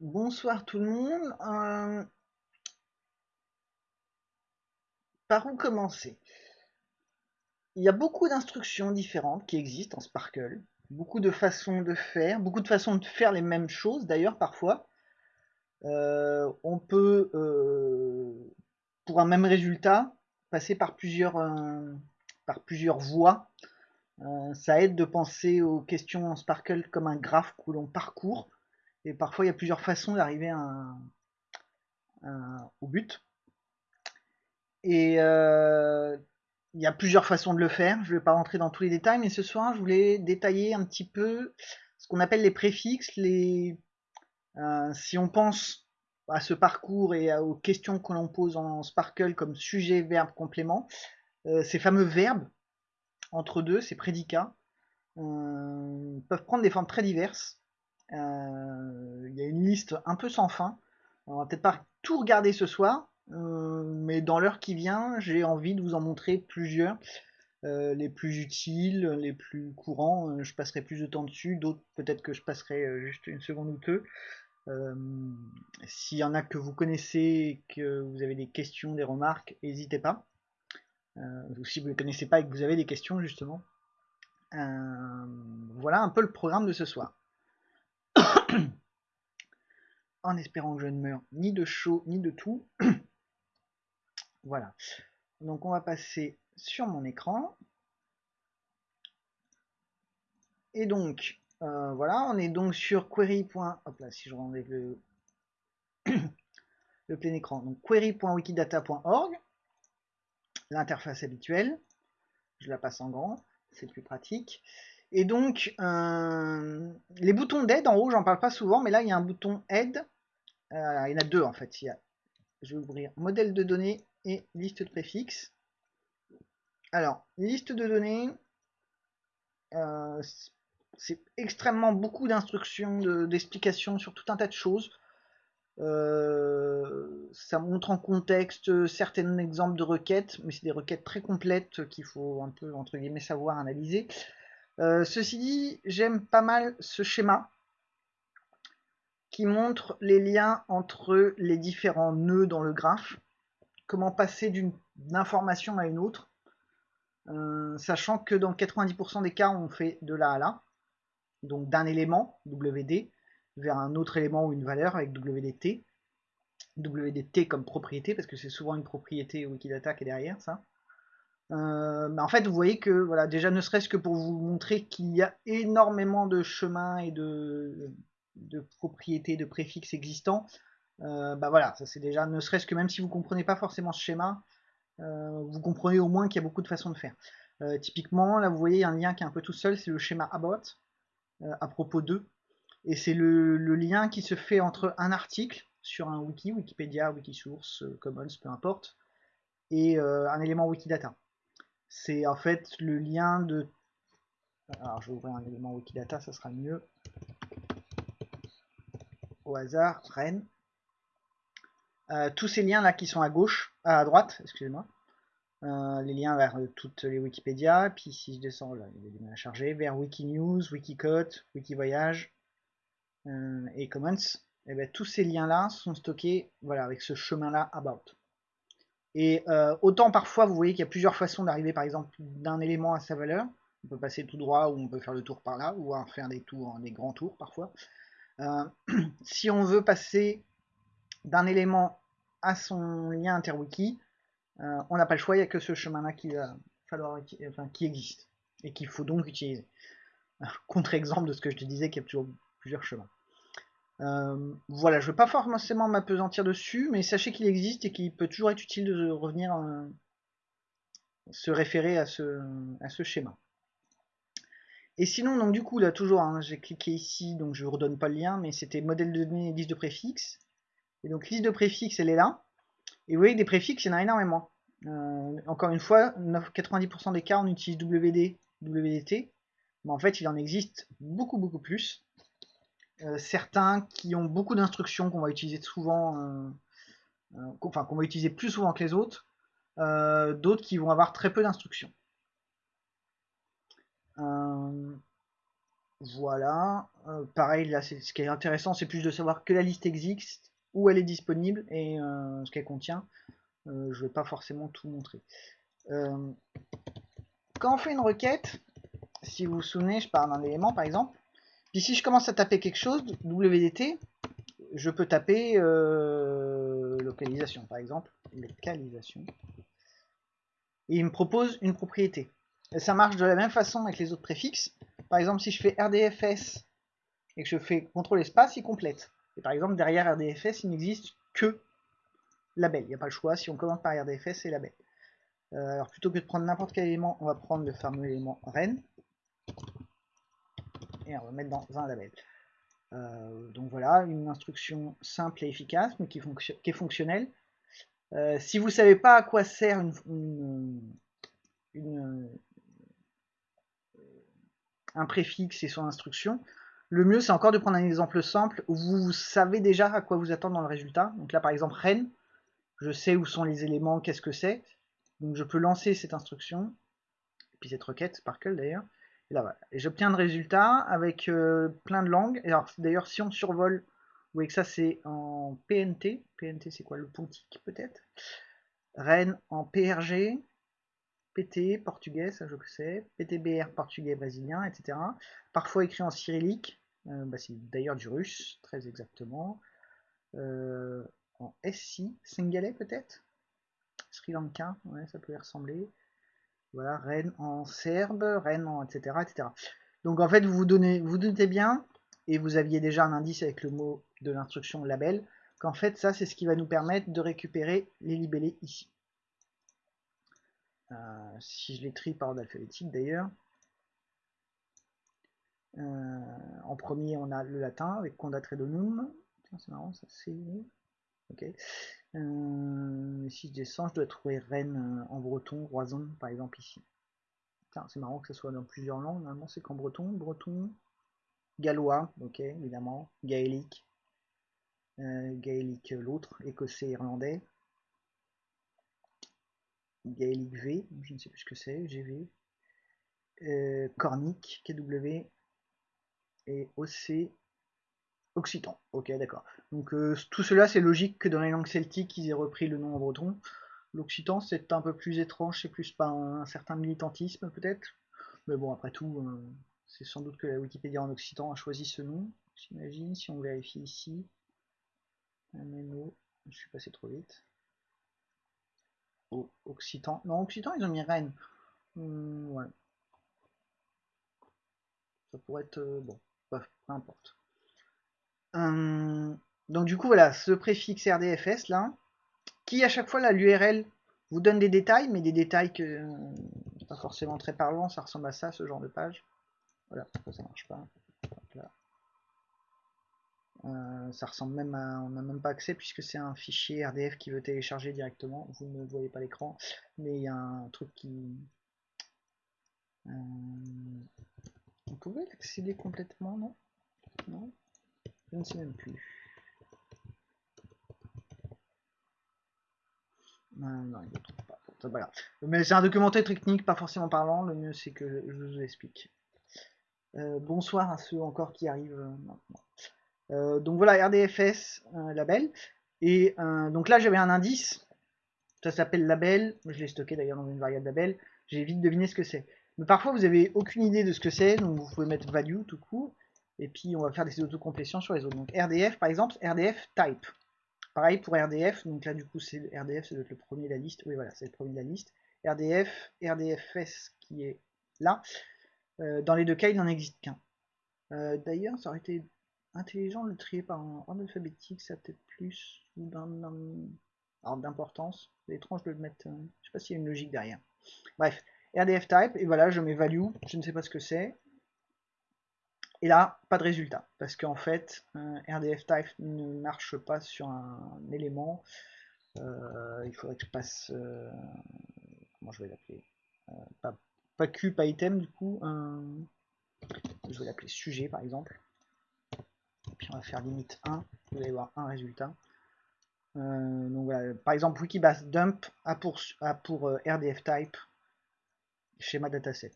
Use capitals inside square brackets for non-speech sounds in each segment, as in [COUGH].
Bonsoir tout le monde. Euh, par où commencer? Il y a beaucoup d'instructions différentes qui existent en Sparkle, beaucoup de façons de faire, beaucoup de façons de faire les mêmes choses d'ailleurs parfois. Euh, on peut, euh, pour un même résultat, passer par plusieurs, par plusieurs voies. ça aide de penser aux questions en Sparkle comme un graphe que l'on parcourt et parfois, il y a plusieurs façons d'arriver au but. Et euh, il y a plusieurs façons de le faire. Je ne vais pas rentrer dans tous les détails, mais ce soir, je voulais détailler un petit peu ce qu'on appelle les préfixes. Les, euh, si on pense à ce parcours et aux questions que l'on pose en Sparkle comme sujet, verbe, complément, euh, ces fameux verbes entre deux, ces prédicats, peuvent prendre des formes très diverses. Euh, il y a une liste un peu sans fin. On va peut-être pas tout regarder ce soir, euh, mais dans l'heure qui vient, j'ai envie de vous en montrer plusieurs. Euh, les plus utiles, les plus courants, je passerai plus de temps dessus, d'autres peut-être que je passerai juste une seconde ou deux. S'il y en a que vous connaissez, que vous avez des questions, des remarques, n'hésitez pas. ou si vous ne connaissez pas et que vous avez des questions justement. voilà un peu le programme de ce soir. En espérant que je ne meure ni de chaud ni de tout. [COUGHS] voilà. Donc on va passer sur mon écran. Et donc, euh, voilà, on est donc sur query. Là, si je rends avec le, [COUGHS] le plein écran. Donc query.wikidata.org, l'interface habituelle. Je la passe en grand, c'est plus pratique. Et donc, euh, les boutons d'aide en haut, j'en parle pas souvent, mais là, il y a un bouton aide. Euh, il y en a deux en fait. Il y a, je vais ouvrir modèle de données et liste de préfixes. Alors, liste de données, euh, c'est extrêmement beaucoup d'instructions, d'explications sur tout un tas de choses. ça montre en contexte certains exemples de requêtes, mais c'est des requêtes très complètes qu'il faut un peu, entre guillemets, savoir analyser. Euh, ceci dit, j'aime pas mal ce schéma qui montre les liens entre les différents nœuds dans le graphe, comment passer d'une information à une autre, euh, sachant que dans 90% des cas, on fait de là à là, donc d'un élément, WD, vers un autre élément ou une valeur avec WDT, WDT comme propriété, parce que c'est souvent une propriété Wikidata qui est derrière ça. Euh, en fait, vous voyez que, voilà, déjà ne serait-ce que pour vous montrer qu'il y a énormément de chemins et de, propriétés, de préfixes existants, euh, bah voilà, ça c'est déjà, ne serait-ce que même si vous comprenez pas forcément ce schéma, euh, vous comprenez au moins qu'il y a beaucoup de façons de faire. typiquement, là vous voyez un lien qui est un peu tout seul, c'est le schéma about, à propos d'eux, et c'est le, le, lien qui se fait entre un article sur un wiki, Wikipédia, Wikisource, Commons, peu importe, et un élément Wikidata c'est en fait le lien de... Alors je vais ouvrir un élément Wikidata, ça sera mieux. Au hasard, Rennes. Euh, tous ces liens là qui sont à gauche, à droite, excusez-moi. Euh, les liens vers toutes les Wikipédia, puis si je descends là, il des à charger, vers Wikinews, Wikicode, Wikivoyage euh, et Commons, et eh bien, tous ces liens là sont stockés voilà, avec ce chemin là about. Et euh, autant parfois, vous voyez qu'il y a plusieurs façons d'arriver, par exemple, d'un élément à sa valeur. On peut passer tout droit, ou on peut faire le tour par là, ou faire des tours, des grands tours parfois. Euh, [CLEARS THROAT] si on veut passer d'un élément à son lien interwiki, euh, on n'a pas le choix, il n'y a que ce chemin-là qui falloir, enfin, qui existe et qu'il faut donc utiliser. [LAUGHS] Contre-exemple de ce que je te disais, qu'il y a toujours plusieurs chemins. Euh, voilà, je ne veux pas forcément m'apesantir dessus, mais sachez qu'il existe et qu'il peut toujours être utile de revenir euh, se référer à ce, à ce schéma. Et sinon, donc du coup, là toujours, hein, j'ai cliqué ici, donc je ne redonne pas le lien, mais c'était modèle de données, liste de préfixes. Et donc liste de préfixes, elle est là. Et vous voyez, des préfixes, il y en a énormément. Euh, encore une fois, 90% des cas, on utilise WD, WDT. Mais en fait, il en existe beaucoup, beaucoup plus. Euh, certains qui ont beaucoup d'instructions qu'on va utiliser souvent, euh, euh, enfin qu'on va utiliser plus souvent que les autres, d'autres qui vont avoir très peu d'instructions. voilà. Euh, pareil, là, ce qui est intéressant, c'est plus de savoir que la liste existe, où elle est disponible et euh, ce qu'elle contient. je ne vais pas forcément tout montrer. quand on fait une requête, si vous vous souvenez, je parle d'un élément par exemple. Si je commence à taper quelque chose, WDT, je peux taper localisation par exemple. Localisation. Et il me propose une propriété. Et ça marche de la même façon avec les autres préfixes. Par exemple, si je fais RDFS et que je fais CTRL espace, il complète. Et par exemple, derrière RDFS, il n'existe que label. Il n'y a pas le choix. Si on commence par RDFS, c'est label. Euh, alors plutôt que de prendre n'importe quel élément, on va prendre le fameux élément ren. Et on va mettre dans un label. Euh, donc voilà, une instruction simple et efficace, mais qui, est fonctionnelle. Euh, si vous ne savez pas à quoi sert un préfixe et son instruction, le mieux c'est encore de prendre un exemple simple où vous savez déjà à quoi vous attendre dans le résultat. Donc là par exemple ren, je sais où sont les éléments, qu'est-ce que c'est. Donc je peux lancer cette instruction, et puis cette requête, Sparkle d'ailleurs. Et là voilà. Et j'obtiens un résultat avec euh, plein de langues. Alors d'ailleurs si on survole, vous voyez que ça c'est en PNT. PNT c'est quoi? Le pontique peut-être? Ren en PRG, PT, portugais, ça je sais, PTBR, portugais, brésilien, etc. Parfois écrit en cyrillique, euh, bah, c'est d'ailleurs du russe, très exactement. Euh, en SI, singalais peut-être? Sri Lanka, ouais, ça peut y ressembler. Voilà, Rennes en serbe, Rennes en etc., etc. Donc en fait, vous vous, donnez, vous doutez bien, et vous aviez déjà un indice avec le mot de l'instruction label, qu'en fait ça c'est ce qui va nous permettre de récupérer les libellés ici. Euh, si je les trie par ordre alphabétique d'ailleurs. Euh, en premier, on a le latin avec conda tredonum. C'est marrant, ça c'est. Ok. Euh, si je descends, je dois trouver reine en breton, roison par exemple ici. C'est marrant que ce soit dans plusieurs langues. Normalement, c'est qu'en breton, breton, gallois, ok, évidemment, gaélique, gaélique l'autre, écossais, irlandais, Gaelic V, je ne sais plus ce que c'est, GV, euh, Cornic, KW, et OC, Occitan. Ok, d'accord. Donc euh, tout cela, c'est logique que dans les langues celtiques, ils aient repris le nom en breton. L'Occitan, c'est un peu plus étrange, c'est plus pas un, certain militantisme peut-être. Mais bon, après tout, euh, c'est sans doute que la Wikipédia en Occitan a choisi ce nom, j'imagine, si on vérifie ici. je suis passé trop vite. Occitan. Non, Occitan, ils ont mis Rennes. Hmm, ouais. Ça pourrait être... Euh, bon, peu importe. Hum, donc du coup, voilà, ce préfixe RDFS, là, qui à chaque fois, là, l'URL vous donne des détails, mais des détails que... Euh, pas forcément très parlant, ça ressemble à ça, ce genre de page. Voilà, ça marche pas. Euh, ça ressemble même à, on n'a même pas accès puisque c'est un fichier RDF qui veut télécharger directement. Vous ne voyez pas l'écran, mais il y a un truc qui. Euh, vous pouvez l'accéder complètement, non? Non? Je ne sais même plus. Non, il ne trouve pas. Mais c'est un documentaire technique, pas forcément parlant. Le mieux, c'est que je vous explique. Euh, bonsoir à ceux encore qui arrivent maintenant. Euh, donc voilà, RDFS, label. Et euh, donc là, j'avais un indice. Ça s'appelle label. Je l'ai stocké d'ailleurs dans une variable label. J'ai vite deviné ce que c'est. Mais parfois, vous avez aucune idée de ce que c'est. Donc vous pouvez mettre value tout court. Et puis, on va faire des autocomplétions sur les autres. Donc RDF, par exemple, RDF type. Pareil pour RDF. Donc là, du coup, c'est RDF, ça doit être le premier de la liste. Oui, voilà, c'est le premier de la liste. RDF, RDFS qui est là. Euh, dans les deux cas, il n'en existe qu'un. D'ailleurs, ça aurait été intelligent de le trier par ordre alphabétique, ça peut-être plus d'importance. C'est étrange de le mettre. Euh, je sais pas s'il y a une logique derrière. Bref, RDF type, et voilà, je mets value, je ne sais pas ce que c'est. Et là, pas de résultat, parce qu'en fait, RDF type ne marche pas sur un élément. Euh, il faudrait que je passe. Euh, comment je vais l'appeler? Pas, pas Q, pas item du coup. je vais l'appeler sujet par exemple puis on va faire limite 1, vous allez voir un résultat. Euh, par exemple, Wikibase dump a pour, pour euh, RDF type schéma dataset.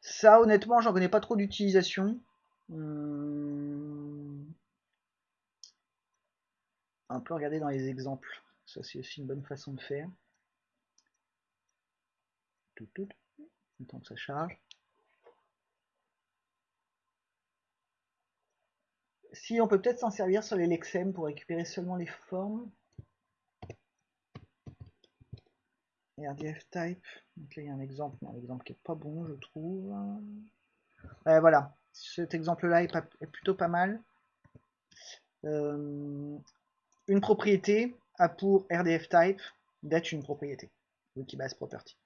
Ça, honnêtement, j'en connais pas trop d'utilisation. On peut regarder dans les exemples. Ça, c'est aussi une bonne façon de faire. Tout, tout. Temps que ça charge. Si on peut peut-être s'en servir sur les Lexem pour récupérer seulement les formes. RDF type. Donc là il y a un exemple, un exemple qui est pas bon je trouve. voilà, cet exemple-là est, plutôt pas mal. Euh, une propriété a pour RDF type d'être une propriété. Wikibase property.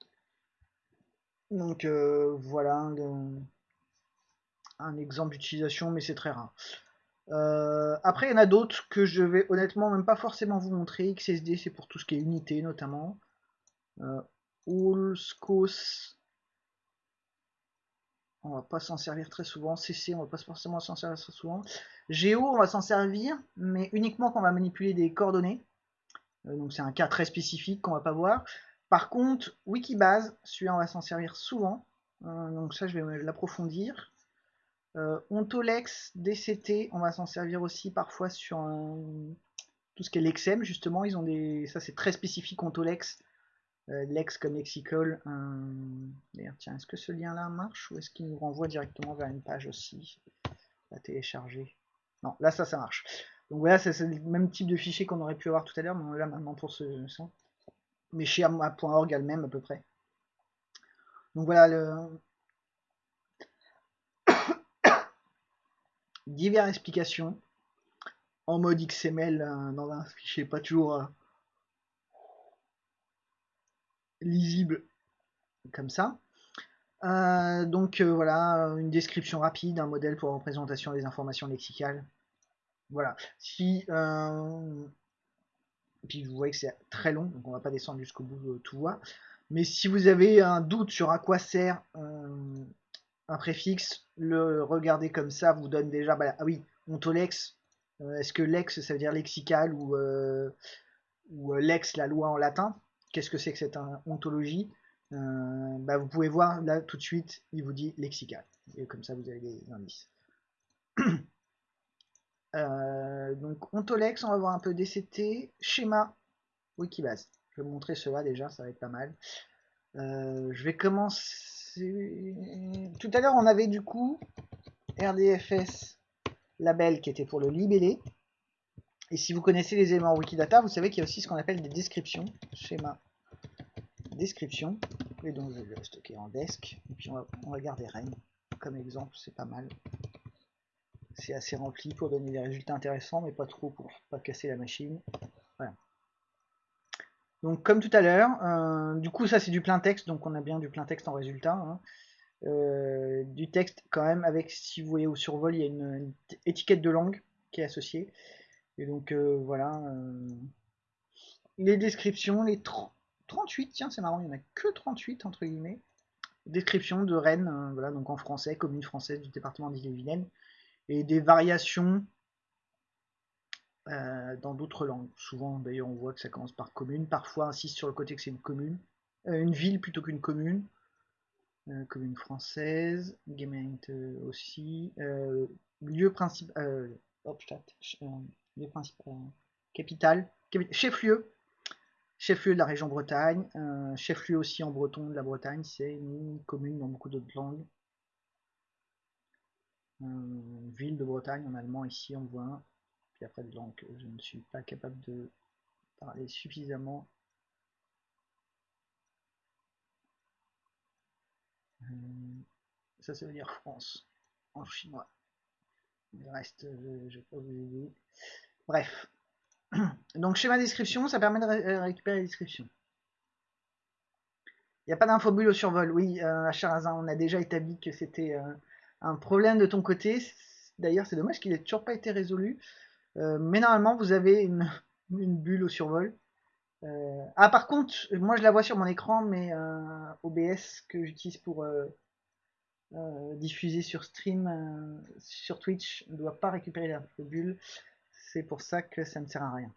Donc euh, voilà un exemple d'utilisation, mais c'est très rare. Euh, après, il y en a d'autres que je vais honnêtement même pas forcément vous montrer. XSD, c'est pour tout ce qui est unité notamment. Euh, on va pas s'en servir très souvent. CC, on va pas forcément s'en servir très souvent. Géo, on va s'en servir, mais uniquement quand on va manipuler des coordonnées. Euh, donc c'est un cas très spécifique qu'on va pas voir. Par contre, Wikibase, celui-là on va s'en servir souvent. Euh, donc ça je vais l'approfondir. Euh, Ontolex, DCT, on va s'en servir aussi parfois sur tout ce qui est justement. Ils ont des, ça c'est très spécifique Ontolex, Lex comme lexical. D'ailleurs, tiens, est-ce que ce lien-là marche ou est-ce qu'il nous renvoie directement vers une page aussi à télécharger? Non, là ça, ça marche. Donc voilà, c'est le même type de fichier qu'on aurait pu avoir tout à l'heure, mais là maintenant pour ce, ça. Mais chez .org elle-même à peu près. Donc voilà, le, [COUGHS] diverses explications en mode XML euh, dans un fichier pas toujours euh, lisible comme ça. Euh, donc voilà, une description rapide, un modèle pour représentation des informations lexicales. Voilà. Si puis vous voyez que c'est très long, donc on va pas descendre jusqu'au bout tout voir. Mais si vous avez un doute sur à quoi sert un préfixe, le regarder comme ça vous donne déjà, bah, ah oui, ontolex, euh, est-ce que lex ça veut dire lexical ou, euh, ou euh, lex la loi en latin? Qu'est-ce que c'est que cette ontologie bah, Vous pouvez voir là tout de suite, il vous dit lexical, et comme ça vous avez des indices. [CLEARS THROAT] donc ontolex, on va voir un peu DCT, schéma, Wikibase. Je vais vous montrer cela déjà, ça va être pas mal. je vais commencer tout à l'heure, on avait du coup RDFS label qui était pour le libellé. Et si vous connaissez les éléments Wikidata, vous savez qu'il y a aussi ce qu'on appelle des descriptions. Schéma description. Et donc je vais le stocker en desk. Et puis on va, garder Rennes comme exemple, c'est pas mal. C'est assez rempli pour donner des résultats intéressants, mais pas trop pour pas casser la machine. Voilà. Donc comme tout à l'heure, euh, du coup ça c'est du plein texte, donc on a bien du plein texte en résultat. Hein. Euh, du texte quand même avec, si vous voyez au survol, il y a une, étiquette de langue qui est associée. Et donc euh, voilà. les descriptions, les 38, tiens c'est marrant, il n'y en a que 38 entre guillemets. Description de Rennes, voilà, donc en français, commune française du département d'Ille-et-Vilaine. Et des variations euh, dans d'autres langues. Souvent, d'ailleurs, on voit que ça commence par commune. Parfois, insiste sur le côté que c'est une commune, euh, une ville plutôt qu'une commune. Euh, commune française, Gemeinde aussi. lieu principal, lieu principal, capitale, chef-lieu, chef-lieu de la région Bretagne, chef-lieu aussi en breton de la Bretagne, c'est une commune dans beaucoup d'autres langues. ville de Bretagne en allemand ici on voit un après de langue je ne suis pas capable de parler suffisamment. Euh, ça, ça veut dire France en chinois. Reste, je ne pas vous. Bref. [CLEARS THROAT] Donc, schéma description, ça permet de récupérer les descriptions. Il n'y a pas d'infobulle au survol. Oui, euh, à Charazin, on a déjà établi que c'était euh, un problème de ton côté. D'ailleurs, c'est dommage qu'il n'ait toujours pas été résolu. Euh, mais normalement, vous avez [LAUGHS] une, bulle au survol. Euh, ah, par contre, moi je la vois sur mon écran, mais euh, OBS que j'utilise pour diffuser sur stream sur Twitch ne doit pas récupérer la bulle. C'est pour ça que ça ne sert à rien.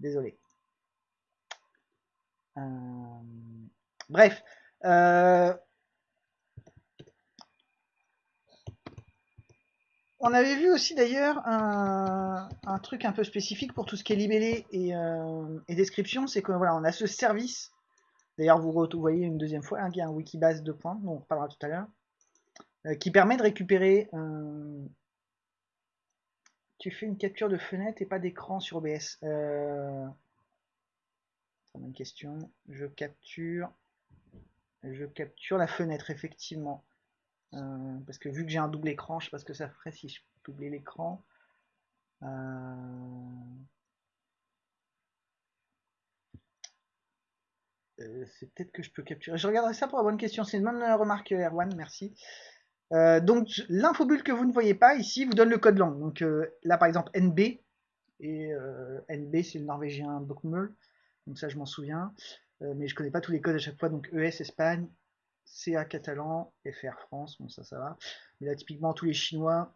Désolé. Bref. On avait vu aussi d'ailleurs un, truc un peu spécifique pour tout ce qui est libellé et, euh, description, c'est que voilà, on a ce service. D'ailleurs, vous voyez une deuxième fois hein, qu'il y a un Wikibase de points, dont on reparlera tout à l'heure, euh, qui permet de récupérer. Euh, tu fais une capture de fenêtre et pas d'écran sur OBS. Euh... Une question. Je capture. Je capture la fenêtre, effectivement. Euh, parce que vu que j'ai un double écran, je sais pas ce que ça ferait si je doublais l'écran. Euh, euh, c'est peut-être que je peux capturer. Je regarderai ça pour la bonne question. C'est une bonne remarque, Erwan, merci. Donc l'infobulle que vous ne voyez pas ici vous donne le code langue. Donc là par exemple NB et NB c'est le norvégien Bokmul. Donc ça je m'en souviens. mais je connais pas tous les codes à chaque fois. Donc ES Espagne, CA catalan, FR France, bon ça ça va. Mais là typiquement tous les chinois,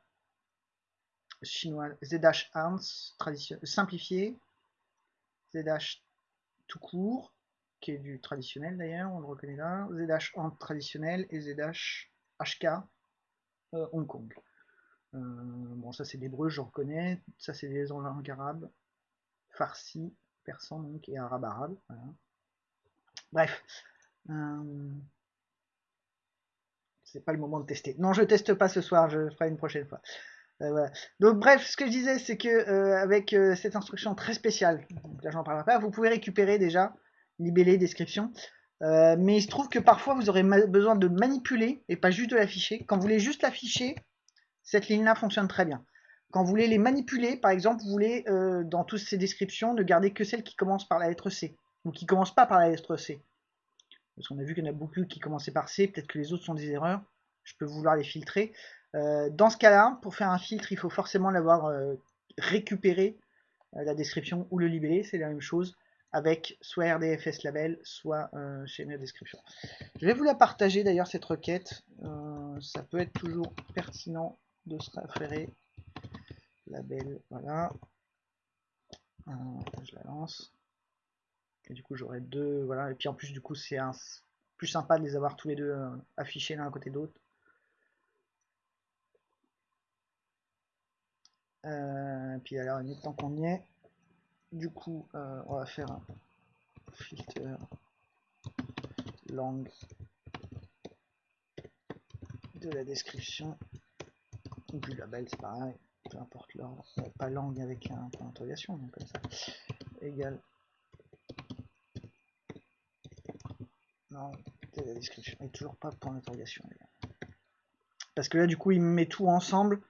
chinois ZH Arms, simplifié, ZH tout court, qui est du traditionnel d'ailleurs, on le reconnaît là, ZH Ant traditionnel et ZH HK euh, Hong Kong. Euh, bon ça c'est l'hébreu, je reconnais, ça c'est des langues arabes, farsi, persan donc, et arabe arabe. Bref. Euh, c'est pas le moment de tester. Non, je teste pas ce soir, je ferai une prochaine fois. Euh, donc bref, ce que je disais, c'est que euh, avec euh, cette instruction très spéciale, donc là j'en parlerai pas, vous pouvez récupérer déjà libellé description. Mais il se trouve que parfois vous aurez besoin de manipuler et pas juste de l'afficher. Quand vous voulez juste l'afficher, cette ligne-là fonctionne très bien. Quand vous voulez les manipuler, par exemple, vous voulez dans toutes ces descriptions ne garder que celles qui commencent par la lettre C ou qui commencent pas par la lettre C. Parce qu'on a vu qu'il y en a beaucoup qui commençaient par C, peut-être que les autres sont des erreurs. Je peux vouloir les filtrer. Euh, dans ce cas-là, pour faire un filtre, il faut forcément l'avoir euh, récupéré, euh, la description ou le libellé, c'est la même chose, avec soit RDFS label, soit chez la description. Je vais vous la partager d'ailleurs cette requête, ça peut être toujours pertinent de se référer. Label, voilà. je la lance. Et du coup, j'aurai deux, voilà. Et puis en plus, du coup, c'est un plus sympa de les avoir tous les deux euh, affichés l'un à côté d'autre. Euh, puis alors, tant qu'on y est, du coup, euh, on va faire un filter langue de la description du label, c'est pareil, peu importe l'ordre, pas langue avec un point d'interrogation, comme ça, égal Non, la description. Et toujours pas point d'interrogation. Parce que là, du coup, il met tout ensemble.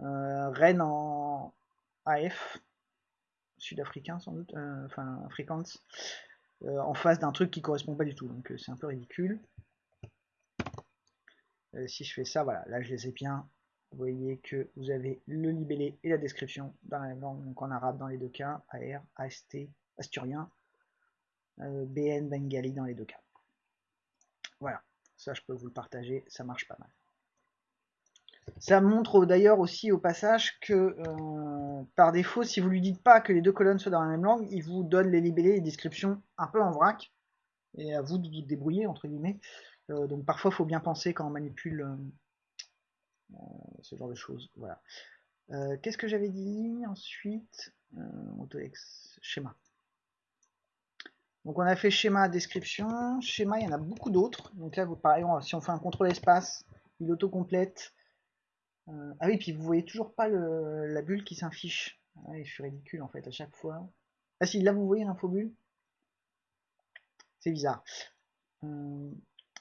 Euh, Rennes en AF, sud-africain sans doute, euh, enfin afrikaans, euh, en face d'un truc qui correspond pas du tout. Donc c'est un peu ridicule. si je fais ça, voilà, là je les ai bien. Vous voyez que vous avez le libellé et la description dans la langue, donc en arabe dans les deux cas, AR, AST, asturien, BN, bengali dans les deux cas. Voilà, ça je peux vous le partager, ça marche pas mal. Ça montre d'ailleurs aussi au passage que euh, par défaut, si vous lui dites pas que les deux colonnes soient dans la même langue, il vous donne les libellés et les descriptions un peu en vrac, et à vous de vous débrouiller entre guillemets. Euh, donc parfois il faut bien penser quand on manipule euh, ce genre de choses. Voilà. Qu'est-ce que j'avais dit ensuite AutoX schéma. Donc on a fait schéma, description, schéma, il y en a beaucoup d'autres. Donc là, pareil, si on fait un contrôle espace, il auto-complète. Euh, ah oui, puis vous voyez toujours pas la bulle qui s'affiche. Ah, je suis ridicule en fait à chaque fois. Ah si, là vous voyez l'infobulle. C'est bizarre. Euh,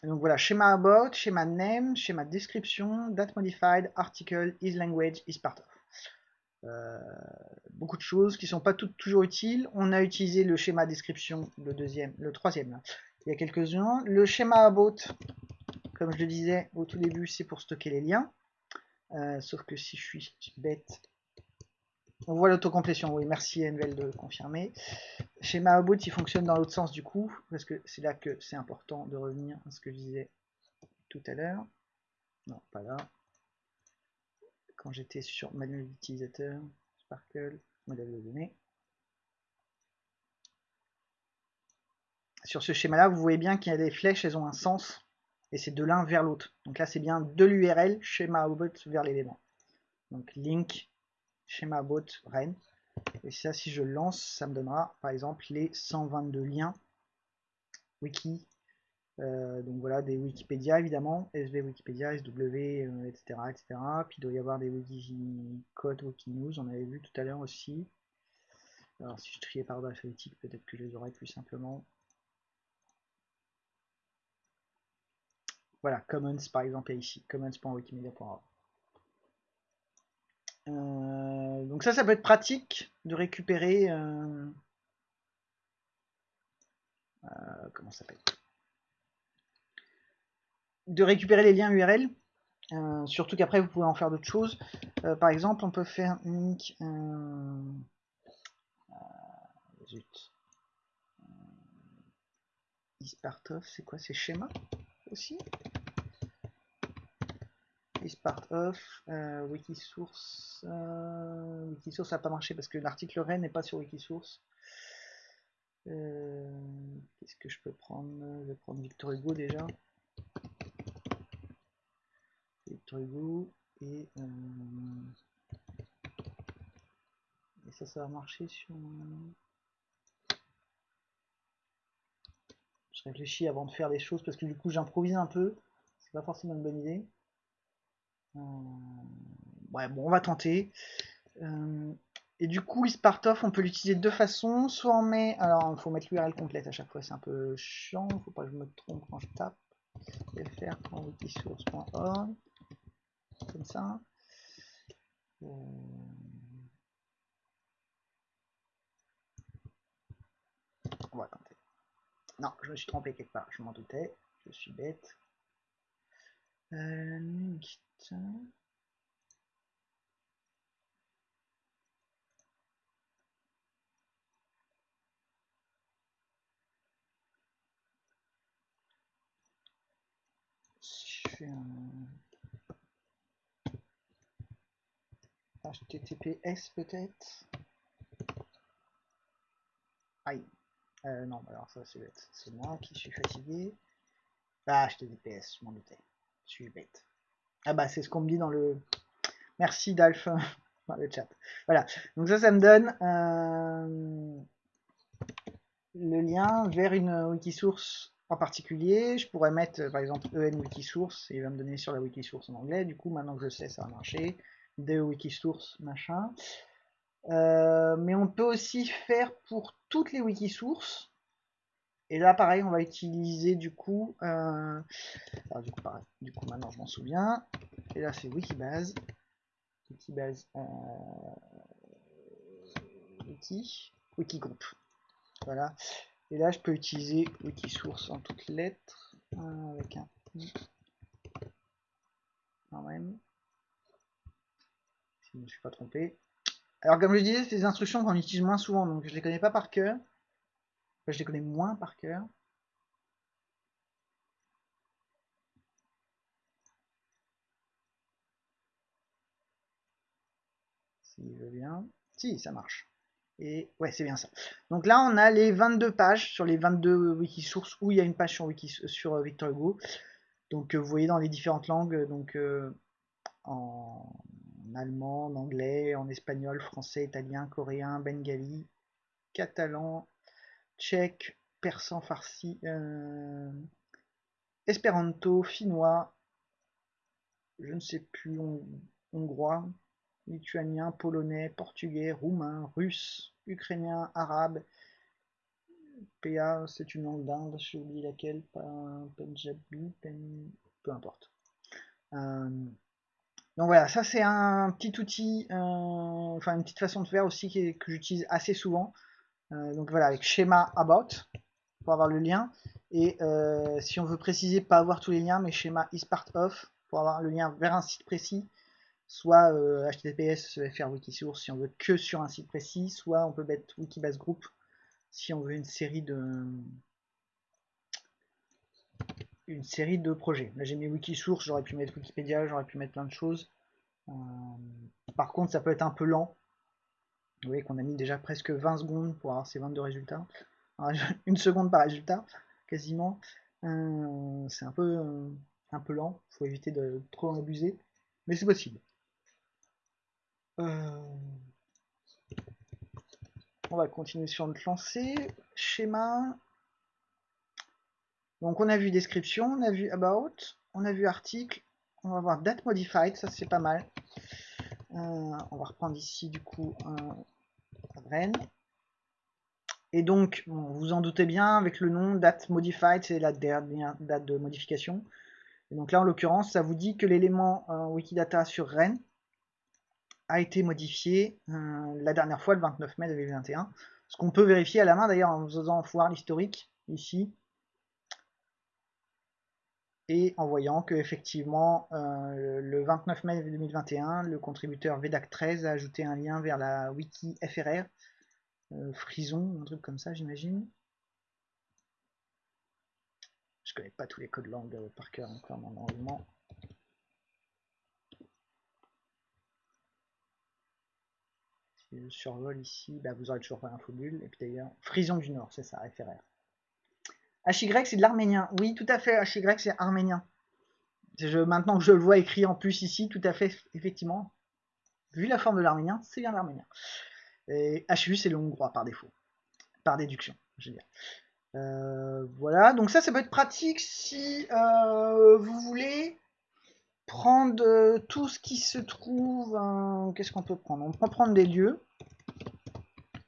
donc voilà, schéma about, schéma name, schéma description, date modified, article, is language, is part of. Euh, beaucoup de choses qui sont pas toutes toujours utiles. On a utilisé le schéma description, le deuxième, le troisième. Il y a quelques-uns. Le schéma about, comme je le disais au tout début, c'est pour stocker les liens. Euh, sauf que si je suis bête, on voit l'autocomplétion. Oui, merci Envel de confirmer. Schéma about, il fonctionne dans l'autre sens du coup, parce que c'est là que c'est important de revenir à ce que je disais tout à l'heure. Non, pas là quand j'étais sur manuel d'utilisateur, Sparkle, modèle de données. Sur ce schéma-là, vous voyez bien qu'il y a des flèches, elles ont un sens, et c'est de l'un vers l'autre. Donc là, c'est bien de l'URL, schéma obot vers l'élément. Donc link schéma bot Rennes. Et ça, si je lance, ça me donnera par exemple les 122 liens wiki. Euh, donc voilà, des Wikipédia évidemment, SV Wikipédia, SW, etc., etc. Puis il doit y avoir des Wikicode, Wikinews, on avait vu tout à l'heure aussi. Alors si je triais par ordre peut-être que je les aurais plus simplement. Voilà, Commons par exemple ici, commons.wikimedia.org. Euh, donc ça, ça peut être pratique de récupérer... Euh, euh, comment ça s'appelle? De récupérer les liens URL. surtout qu'après, vous pouvez en faire d'autres choses. par exemple, on peut faire zut. Ispartov, c'est quoi? C'est schéma aussi? Is part of, euh, Wikisource, euh, Wikisource n'a pas marché parce que l'article REN n'est pas sur Wikisource. Euh, Qu'est-ce que je peux prendre? Je vais prendre Victor Hugo déjà. Victor Hugo et, et ça, ça va marcher sur. Je réfléchis avant de faire des choses parce que du coup j'improvise un peu. C'est pas forcément une bonne idée. Ouais, bon, on va tenter. Euh, et du coup, Ispartov, on peut l'utiliser de deux façons. Soit on met, alors il faut mettre l'URL complète à chaque fois, c'est un peu chiant, faut pas que je me trompe quand je tape. fr.wikisource.org comme ça. Euh, on va tenter. Non, je me suis trompé quelque part, je m'en doutais, je suis bête. Euh, HTTPS peut-être Aïe. Euh, non, alors ça. C'est moi qui suis fatigué. Ah, HTTPS, je m'en doutais. Je suis bête. Ah bah c'est ce qu'on me dit dans le... Merci Dalf [LAUGHS] dans le chat. Voilà, donc ça, ça me donne euh, le lien vers une Wikisource en particulier. Je pourrais mettre par exemple EN Wikisource et il va me donner sur la Wikisource en anglais. Du coup, maintenant que je sais, ça va marcher. De Wikisource, machin. Euh, mais on peut aussi faire pour toutes les Wikisources et là, pareil, on va utiliser du coup, euh, alors, du coup, pareil, du coup, maintenant je m'en souviens. Et là, c'est Wikibase, Wikibase, euh, wiki, Wikigroup. Voilà. Et là, je peux utiliser Wikisource en toutes lettres, euh, avec un quand même, si je ne me suis pas trompé. Alors, comme je disais, c'est des instructions qu'on utilise moins souvent, donc je les connais pas par cœur je les connais moins par cœur. Veux bien. Si, ça marche. Et ouais, c'est bien ça. Donc là, on a les 22 pages sur les 22 Wikisources où il y a une page sur, Wiki, sur euh, Victor Hugo. Donc euh, vous voyez dans les différentes langues, donc euh, en allemand, en anglais, en espagnol, français, italien, coréen, bengali, catalan, tchèque, persan farsi, euh, espéranto, finnois, je ne sais plus, hongrois, lituanien, polonais, portugais, roumain, russe, ukrainien, arabe, PA, c'est une langue d'Inde, j'ai oublié laquelle, Punjabi, peu importe. Euh, donc voilà, ça c'est un petit outil, euh, enfin une petite façon de faire aussi que j'utilise assez souvent. Euh, donc voilà, avec schéma about pour avoir le lien. Et euh, si on veut préciser, pas avoir tous les liens, mais schéma is part of pour avoir le lien vers un site précis, soit HTTPS euh, fr Wikisource si on veut que sur un site précis, soit on peut mettre Wikibase Group si on veut une série de une série de projets. Là j'ai mis Wikisource, j'aurais pu mettre Wikipédia, j'aurais pu mettre plein de choses. par contre ça peut être un peu lent vous voyez qu'on a mis déjà presque 20 secondes pour avoir ces 22 résultats. [LAUGHS] une seconde par résultat, quasiment. Euh, c'est un peu, euh, un peu lent, il faut éviter de trop en abuser, mais c'est possible. On va continuer sur notre lancée. Schéma. Donc on a vu description, on a vu about, on a vu article, on va voir date modified, ça c'est pas mal. Euh, on va reprendre ici du coup un. Et donc, vous vous en doutez bien, avec le nom date modified, c'est la dernière date de modification. Et donc là, en l'occurrence, ça vous dit que l'élément euh, Wikidata sur Rennes a été modifié euh, la dernière fois, le 29 mai 2021. Ce qu'on peut vérifier à la main d'ailleurs en faisant voir l'historique ici et en voyant que effectivement euh, le 29 mai 2021, le contributeur VEDAC13 a ajouté un lien vers la wiki FRR, euh, Frison, un truc comme ça j'imagine. Je connais pas tous les codes langue euh, par cœur encore normalement. Si je survole ici, bah, vous aurez toujours pas l'infobule. Et puis d'ailleurs, Frison du Nord, c'est ça, FRR. HY, c'est de l'arménien. Oui, tout à fait, HY, c'est arménien. Je, maintenant que je le vois écrit en plus ici, tout à fait, effectivement, vu la forme de l'arménien, c'est bien l'arménien. Et HU, c'est le hongrois par défaut, par déduction, je veux dire. Euh, voilà, donc ça, ça peut être pratique si euh, vous voulez prendre euh, tout ce qui se trouve. Qu'est-ce qu'on peut prendre? On peut prendre des lieux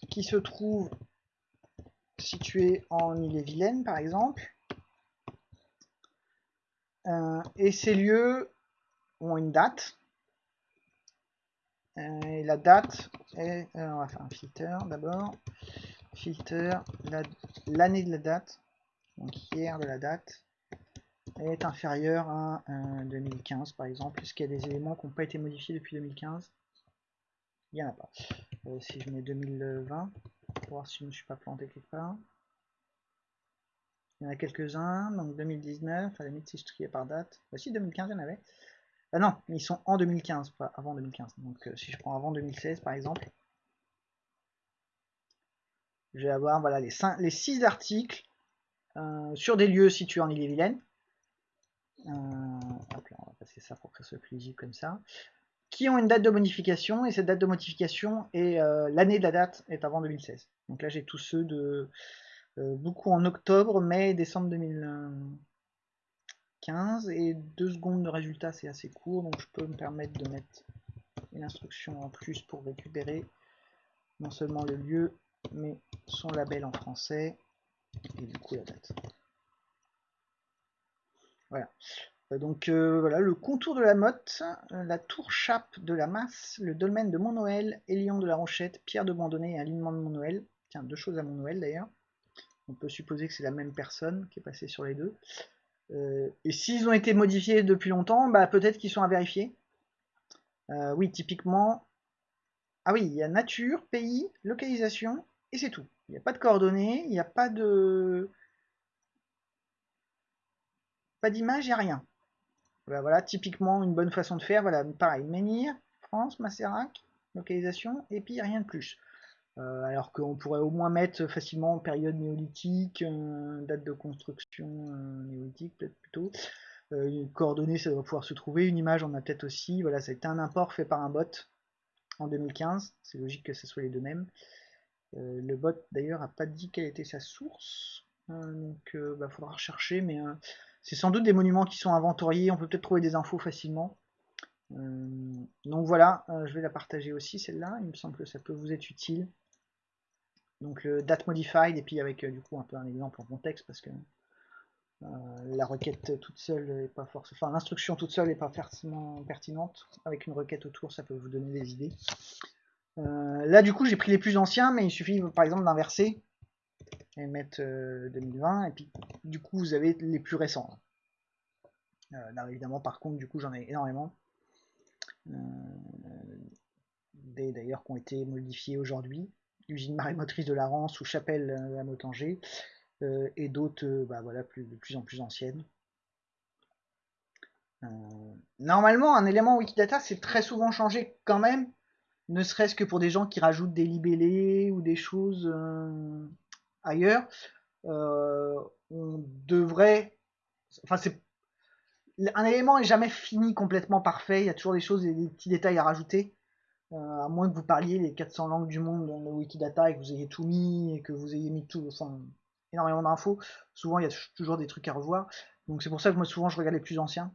qui se trouvent situé en Ille-et-Vilaine, par exemple. Euh, et ces lieux ont une date. Euh, et la date est... Euh, on un filter d'abord. Filter, l'année de la date, donc hier de la date, est inférieure à 2015 par exemple. Est-ce qu'il y a des éléments qui n'ont pas été modifiés depuis 2015 Il n'y en a pas. si je mets 2020, voir si je ne suis pas planté quelque part. Il y en a quelques-uns, donc 2019, à la limite si je triais par date. Bah si, 2015, il y en avait. Ah non, ils sont en 2015, pas avant 2015. Donc euh, si je prends avant 2016 par exemple, je vais avoir voilà, les, les 6 articles euh, sur des lieux situés en Ille-et-Vilaine. Euh, on va passer ça pour que ça soit comme ça qui ont une date de modification, et cette date de modification est euh, l'année de la date est avant 2016. Donc là j'ai tous ceux de euh, beaucoup en octobre, mai décembre 2015, et deux secondes de résultat c'est assez court, donc je peux me permettre de mettre une instruction en plus pour récupérer non seulement le lieu, mais son label en français, et du coup la date. Voilà. Euh, donc euh, voilà, le contour de la motte, euh, la tour chape de la masse, le dolmen de Mont-Noël, Élion de la Rochette, Pierre de Bandonnet et alignement de Mont-Noël. Tiens, deux choses à Mont-Noël d'ailleurs. On peut supposer que c'est la même personne qui est passée sur les deux. et s'ils ont été modifiés depuis longtemps, bah, peut-être qu'ils sont à vérifier. oui, typiquement... Ah oui, il y a nature, pays, localisation, et c'est tout. Il n'y a pas de coordonnées, il n'y a pas de... Pas d'image, il n'y a rien. Voilà, typiquement une bonne façon de faire. Voilà, pareil, menhir, France, Macérac, localisation, et puis rien de plus. Euh, alors qu'on pourrait au moins mettre facilement période néolithique, euh, date de construction euh, néolithique peut-être plutôt. une coordonnée, ça doit pouvoir se trouver. Une image, on a peut-être aussi. Voilà, ça a été un import fait par un bot en 2015. C'est logique que ce soit les deux mêmes. le bot d'ailleurs a pas dit quelle était sa source. donc il bah, faudra rechercher, mais c'est sans doute des monuments qui sont inventoriés, on peut peut-être trouver des infos facilement. Euh, donc voilà, euh, je vais la partager aussi celle-là, il me semble que ça peut vous être utile. Donc le date modified, et puis avec euh, du coup un peu un exemple en contexte, parce que la requête toute seule est pas forcément. Enfin l'instruction toute seule n'est pas forcément pertinente. Avec une requête autour, ça peut vous donner des idées. là du coup j'ai pris les plus anciens, mais il suffit par exemple d'inverser et mettre 2020 euh, et puis du coup vous avez les plus récents. Euh, évidemment par contre du coup j'en ai énormément. Euh, des d'ailleurs qui ont été modifiés aujourd'hui. Usine marémotrice de la Rance ou Chapelle à Motanger et d'autres bah, voilà plus, de plus en plus anciennes. Normalement un élément Wikidata c'est très souvent changé quand même. Ne serait-ce que pour des gens qui rajoutent des libellés ou des choses ailleurs, euh, on devrait, enfin c'est un élément est jamais fini complètement parfait. Il y a toujours des choses et des petits détails à rajouter. à moins que vous parliez les 400 langues du monde dans le Wikidata et que vous ayez tout mis et que vous ayez mis tout, enfin, énormément d'infos. Souvent, il y a toujours des trucs à revoir. Donc c'est pour ça que moi souvent je regarde les plus anciens.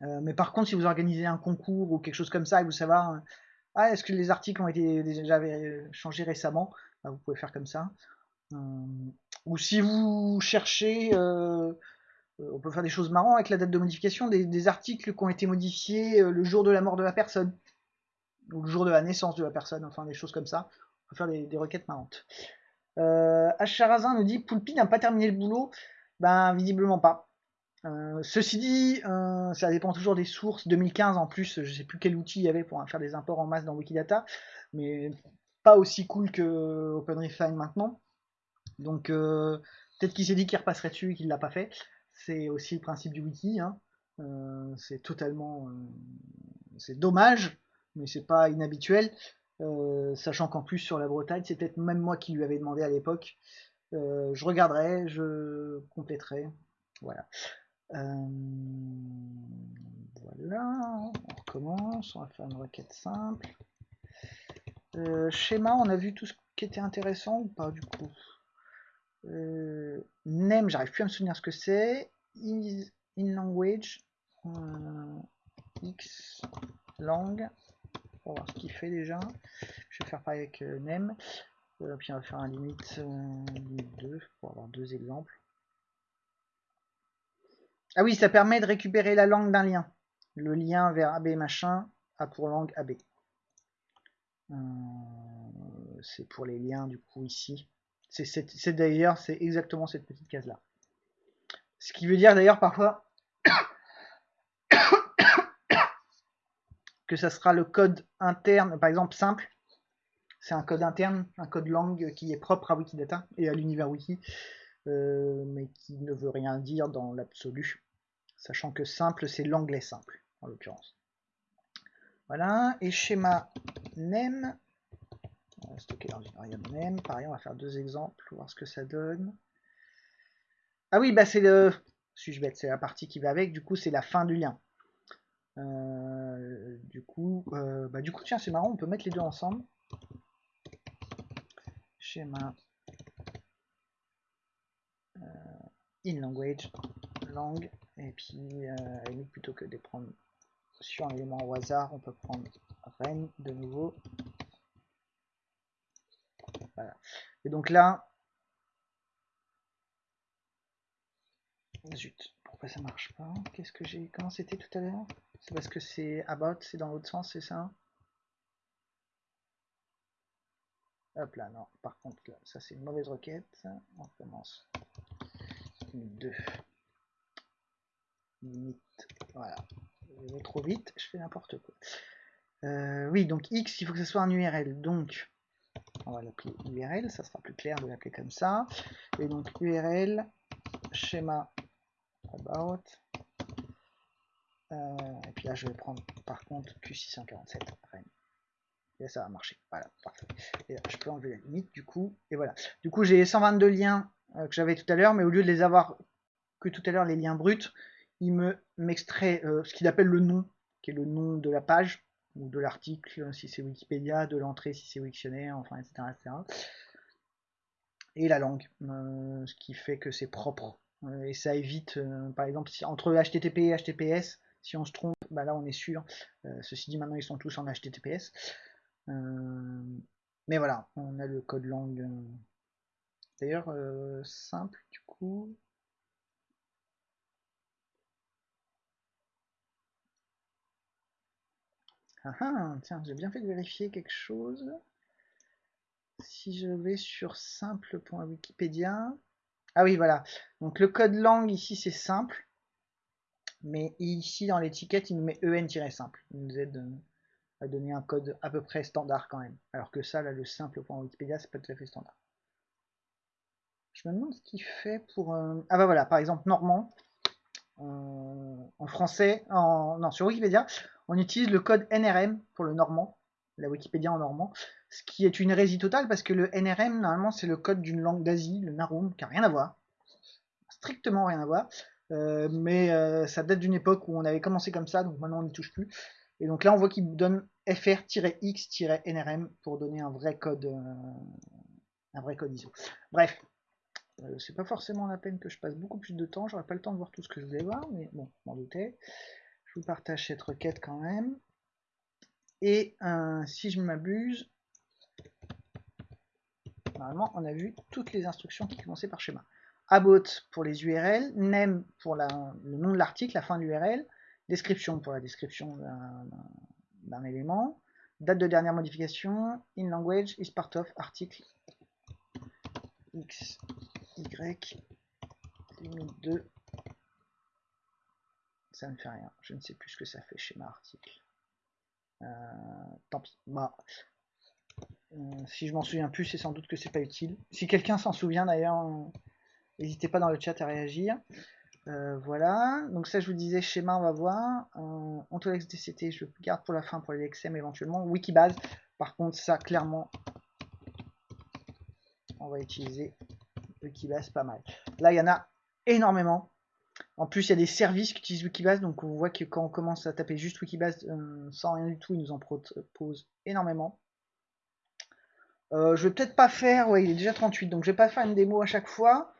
mais par contre, si vous organisez un concours ou quelque chose comme ça et vous savez, ah, est-ce que les articles ont été déjà changés récemment, bah, vous pouvez faire comme ça. Ou si vous cherchez euh, on peut faire des choses marrantes avec la date de modification, des, articles qui ont été modifiés euh, le jour de la mort de la personne, ou le jour de la naissance de la personne, enfin des choses comme ça. On peut faire des, requêtes marrantes. Euh, nous dit Poulpi n'a pas terminé le boulot. Ben, visiblement pas. Euh, ceci dit, ça dépend toujours des sources. 2015 en plus, je sais plus quel outil il y avait pour faire des imports en masse dans Wikidata, mais pas aussi cool que OpenRefine maintenant. Donc peut-être qu'il s'est dit qu'il repasserait dessus et qu'il l'a pas fait c'est aussi le principe du wiki. Hein. Euh, c'est totalement, euh, c'est dommage, mais c'est pas inhabituel. Euh, sachant qu'en plus sur la Bretagne, c'est peut-être même moi qui lui avais demandé à l'époque. je regarderai, je compléterai. Voilà. voilà, on recommence, on va faire une requête simple. schéma, on a vu tout ce qui était intéressant ou pas du coup? Euh, name, j'arrive plus à me souvenir ce que c'est. Is in language. Euh, X lang. Pour voir ce qu'il fait déjà. Je vais faire pareil avec euh, name. Euh, puis on va faire un limite, limite 2 pour avoir deux exemples. Ah oui, ça permet de récupérer la langue d'un lien. Le lien vers AB machin a pour langue AB. c'est pour les liens du coup ici. C'est d'ailleurs, c'est exactement cette petite case-là. Ce qui veut dire d'ailleurs parfois [COUGHS] que ça sera le code interne, par exemple simple, c'est un code interne, un code langue qui est propre à Wikidata et à l'univers wiki, euh, mais qui ne veut rien dire dans l'absolu, sachant que simple c'est l'anglais simple en l'occurrence. Voilà, et schéma name, stocker dans une variable même. Pareil, on va faire deux exemples, voir ce que ça donne. Ah oui, bah c'est le... Suis-je bête C'est la partie qui va avec, du coup c'est la fin du lien. Euh, du coup, euh, bah du coup tiens c'est marrant, on peut mettre les deux ensemble. Schéma euh, in language, langue, et puis plutôt que de prendre sur un élément au hasard, on peut prendre ren de nouveau et donc là, zut, pourquoi ça marche pas? Qu'est-ce que j'ai Comment c'était tout à l'heure? C'est parce que c'est about, c'est dans l'autre sens, c'est ça? Hop là, non. Par contre, là, ça c'est une mauvaise requête. On commence. Limite 2. Limite. Voilà. Je vais trop vite, je fais n'importe quoi. Euh, oui, donc X, il faut que ce soit un URL. Donc, on va l'appeler URL, ça sera plus clair de l'appeler comme ça. Et donc URL, schéma about. Euh, et puis là, je vais prendre par contre Q647 Et ça va marcher. Voilà, parfait. Et là, je peux enlever la limite du coup. Et voilà. Du coup, j'ai 122 liens euh, que j'avais tout à l'heure, mais au lieu de les avoir que tout à l'heure, les liens bruts, il me m'extrait euh, ce qu'il appelle le nom, qui est le nom de la page ou de l'article si c'est Wikipédia, de l'entrée si c'est Wiktionnaire, enfin etc. Et la langue, euh, ce qui fait que c'est propre. Euh, et ça évite, euh, par exemple, si, entre HTTP et HTTPS, si on se trompe, bah là on est sûr. ceci dit, maintenant ils sont tous en HTTPS. mais voilà, on a le code langue. D'ailleurs, simple du coup. Ah, tiens, j'ai bien fait de vérifier quelque chose. Si je vais sur simple.wikipedia. Ah oui, voilà. Donc le code langue ici c'est simple. Mais ici dans l'étiquette il nous met en-simple. Il nous aide euh, à donner un code à peu près standard quand même. Alors que ça, là, le simple.wikipedia, c'est pas tout à fait standard. Je me demande ce qu'il fait pour... Euh, ah bah voilà, par exemple, normand. Euh, en français, en... non, sur Wikipédia, on utilise le code NRM pour le normand, la Wikipédia en normand, ce qui est une hérésie totale parce que le NRM, normalement, c'est le code d'une langue d'Asie, le Narum, qui n'a rien à voir, strictement rien à voir, euh, mais euh, ça date d'une époque où on avait commencé comme ça, donc maintenant on n'y touche plus. Et donc là, on voit qu'il donne fr-x-nrm pour donner un vrai code, un vrai code ISO. Bref, c'est pas forcément la peine que je passe beaucoup plus de temps, j'aurais pas le temps de voir tout ce que je voulais voir, mais bon, m'en doutais. Partage cette requête quand même. Et si je m'abuse, normalement on a vu toutes les instructions qui commençaient par schéma. About pour les URL, name pour le nom de l'article, la fin de l'URL, description pour la description d'un élément, date de dernière modification, in language is part of article x, y, limite 2. Ça ne fait rien, je ne sais plus ce que ça fait schéma article. Euh, tant pis. Bah, euh, si je m'en souviens plus, c'est sans doute que c'est pas utile. Si quelqu'un s'en souvient d'ailleurs, n'hésitez pas dans le chat à réagir. Euh, voilà, donc ça je vous disais, schéma on va voir. Euh, DCT, je garde pour la fin pour les XM éventuellement. Wikibase, par contre ça clairement, on va utiliser Wikibase pas mal. Là il y en a énormément. En plus, il y a des services qui utilisent Wikibase, donc on voit que quand on commence à taper juste Wikibase euh, sans rien du tout, il nous en propose énormément. Euh, je vais peut-être pas faire, ouais, il est déjà 38, donc je vais pas faire une démo à chaque fois.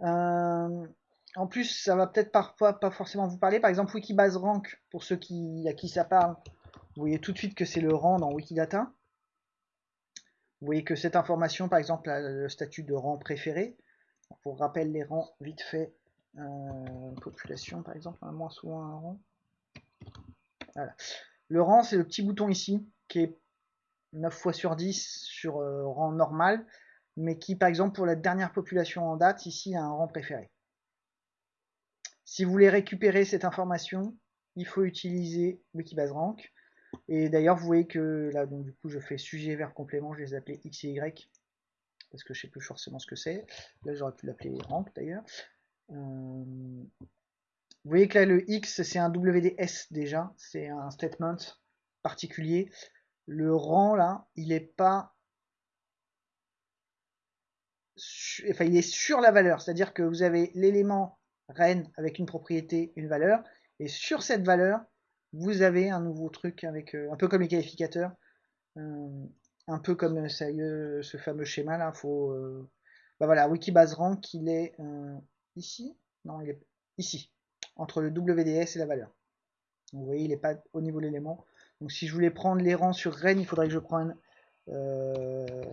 Euh, en plus, ça va peut-être parfois pas forcément vous parler. Par exemple, Wikibase Rank, pour ceux qui, à qui ça parle, vous voyez tout de suite que c'est le rang dans Wikidata. Vous voyez que cette information, par exemple, le statut de rang préféré. Pour rappel, les rangs, vite fait, euh, population par exemple, moins souvent un rang. Le rang, c'est le petit bouton ici, qui est 9 fois sur 10 sur euh, rang normal, mais qui, par exemple, pour la dernière population en date, ici, a un rang préféré. Si vous voulez récupérer cette information, il faut utiliser Wikibase Rank. Et d'ailleurs, vous voyez que là, donc du coup, je fais sujet vers complément, je les appelais X et Y, parce que je sais plus forcément ce que c'est. Là, j'aurais pu l'appeler Rank d'ailleurs. Euh, vous voyez que là, le X, c'est un WDS déjà, c'est un statement particulier. Le rang, là, il n'est pas... Enfin, il est sur la valeur, c'est-à-dire que vous avez l'élément ren avec une propriété, une valeur, et sur cette valeur, vous avez un nouveau truc avec euh, un peu comme les qualificateurs, euh, un peu comme ce fameux schéma là. Faut, bah voilà, Wikibase rank, il est ici Non, il est ici, entre le WDS et la valeur. vous voyez, il n'est pas au niveau de l'élément. Donc si je voulais prendre les rangs sur Rennes, il faudrait que je prenne... Euh,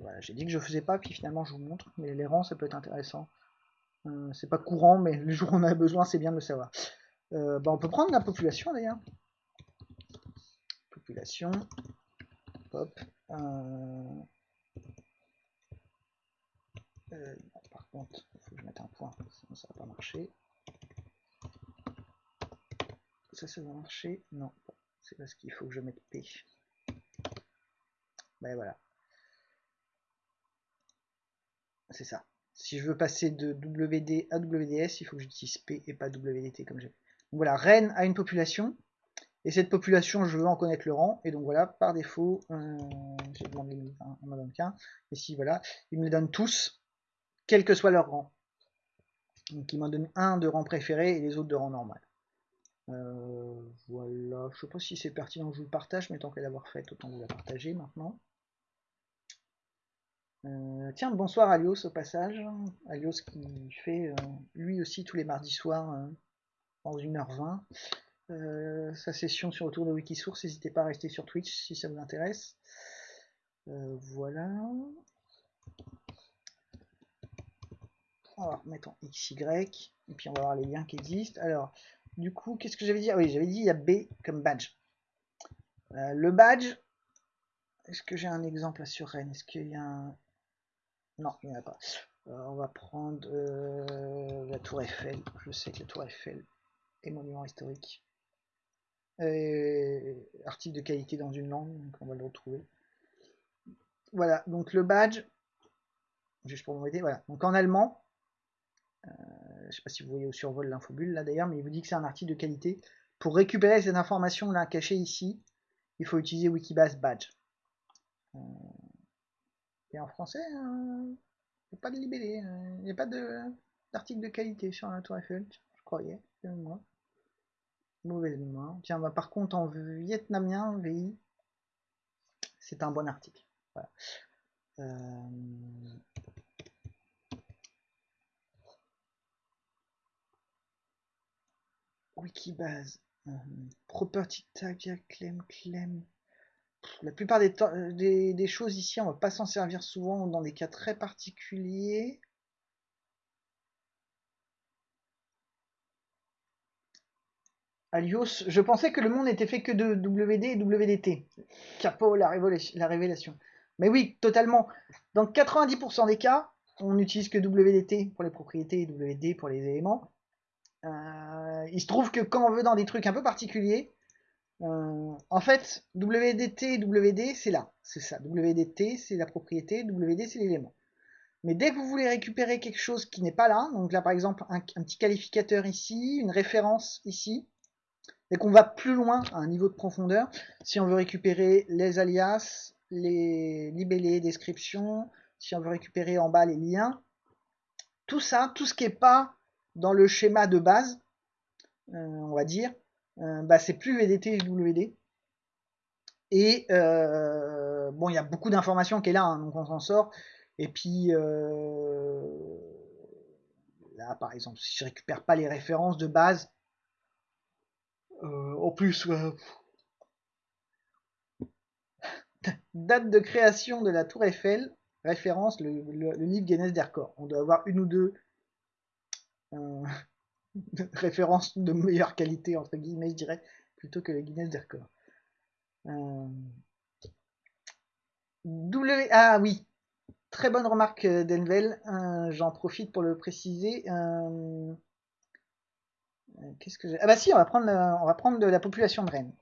voilà, j'ai dit que je faisais pas, puis finalement je vous montre. Mais les rangs, ça peut être intéressant. Euh, c'est pas courant, mais le jour où on a besoin, c'est bien de le savoir. Euh, bah, on peut prendre la population d'ailleurs. Population. Hop. Par contre, je mettre un point, sinon ça va pas marcher. Ça, ça va marcher? Non, c'est parce qu'il faut que je mette P. Ben voilà. C'est ça. Si je veux passer de WD à WDS, il faut que j'utilise P et pas WDT comme j'ai fait. voilà, Rennes a une population. Et cette population, je veux en connaître le rang. Et donc voilà, par défaut, euh, j'ai demandé un, un qu'un. Et si voilà, ils me les donnent tous, quel que soit leur rang. Donc il m'en donne un de rang préféré et les autres de rang normal. Euh, voilà, je sais pas si c'est pertinent que je vous le partage, mais tant qu'à l'avoir fait, autant vous la partager maintenant. Euh, tiens, bonsoir Alios au passage. Alios qui fait euh, lui aussi tous les mardis soirs en 1h20 sa session sur le tour de Wikisource. N'hésitez pas à rester sur Twitch si ça vous intéresse. voilà. Mettons XY, et puis on va voir les liens qui existent. Alors, du coup, qu'est-ce que j'avais dit? Ah Oui, j'avais dit il y a B comme badge. Euh, le badge, est-ce que j'ai un exemple sur Rennes? Est-ce qu'il y a un... Non, il n'y en a pas. Euh, on va prendre euh, la tour Eiffel. Je sais que la tour Eiffel est monument historique. article de qualité dans une langue, donc on va le retrouver. Voilà, donc le badge, juste pour vous aider, voilà. Donc en allemand, je ne sais pas si vous voyez au survol l'infobule là d'ailleurs, mais il vous dit que c'est un article de qualité. Pour récupérer cette information là cachée ici, il faut utiliser Wikibase Badge. Euh, et en français, il n'y a pas de libellé, il n'y a pas d'article de, qualité sur la Tour Eiffel, je croyais, moi. Mauvaise mémoire. Tiens, bah, par contre, en vietnamien, VI, c'est un bon article. Euh, Wikibase. Euh, property tag, claim, claim. La plupart euh, des, des, choses ici, on va pas s'en servir souvent dans des cas très particuliers. Alios, je pensais que le monde n'était fait que de WD et WDT. Capo, la, la révélation. Mais oui, totalement. Dans 90% des cas, on n'utilise que WDT pour les propriétés et WD pour les éléments. Euh, il se trouve que quand on veut dans des trucs un peu particuliers, euh, en fait, WDT et WD, c'est là. C'est ça. WDT, c'est la propriété, WD, c'est l'élément. Mais dès que vous voulez récupérer quelque chose qui n'est pas là, donc là par exemple un, petit qualificateur ici, une référence ici, dès qu'on va plus loin à un niveau de profondeur, si on veut récupérer les alias, les libellés, descriptions, si on veut récupérer en bas les liens, tout ça, tout ce qui n'est pas dans le schéma de base, euh, on va dire, euh, bah, c'est plus VDT WD. Et euh, bon, il y a beaucoup d'informations qui est là, hein, donc on s'en sort. Et puis là, par exemple, si je récupère pas les références de base, en plus, [LAUGHS] date de création de la Tour Eiffel, référence le, livre Guinness des records. On doit avoir une ou deux euh, [LAUGHS] références de meilleure qualité, entre guillemets, je dirais, plutôt que le Guinness des records. Euh. Ah oui, très bonne remarque euh, d'Envel, j'en profite pour le préciser. Qu'est-ce que Ah bah si, on va prendre, on va prendre de la population de Rennes.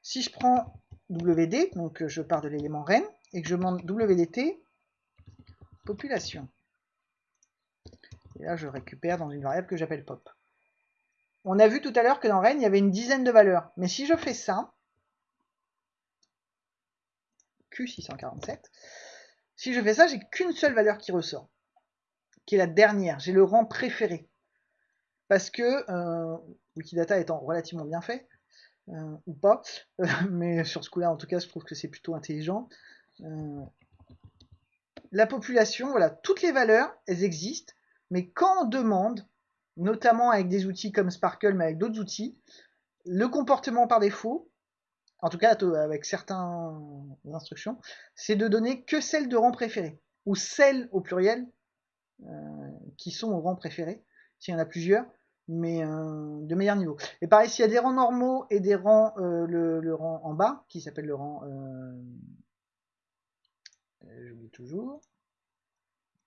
Si je prends WD, donc je pars de l'élément Rennes, et que je demande WDT, population. Et là, je récupère dans une variable que j'appelle pop. On a vu tout à l'heure que dans Rennes, il y avait une dizaine de valeurs. Mais si je fais ça, Q647, si je fais ça, j'ai qu'une seule valeur qui ressort, qui est la dernière. J'ai le rang préféré. Parce que euh, Wikidata étant relativement bien fait, euh, ou pas, [LAUGHS] mais sur ce coup-là, en tout cas, je trouve que c'est plutôt intelligent. Euh, la population, voilà, toutes les valeurs, elles existent, mais quand on demande, notamment avec des outils comme Sparkle, mais avec d'autres outils, le comportement par défaut, en tout cas avec certaines instructions, c'est de donner que celles de rang préféré, ou celles au pluriel euh, qui sont au rang préféré, s'il y en a plusieurs, mais euh, de meilleur niveau. Et pareil, s'il y a des rangs normaux et des rangs, euh, le, rang en bas, qui s'appelle le rang, j'oublie toujours,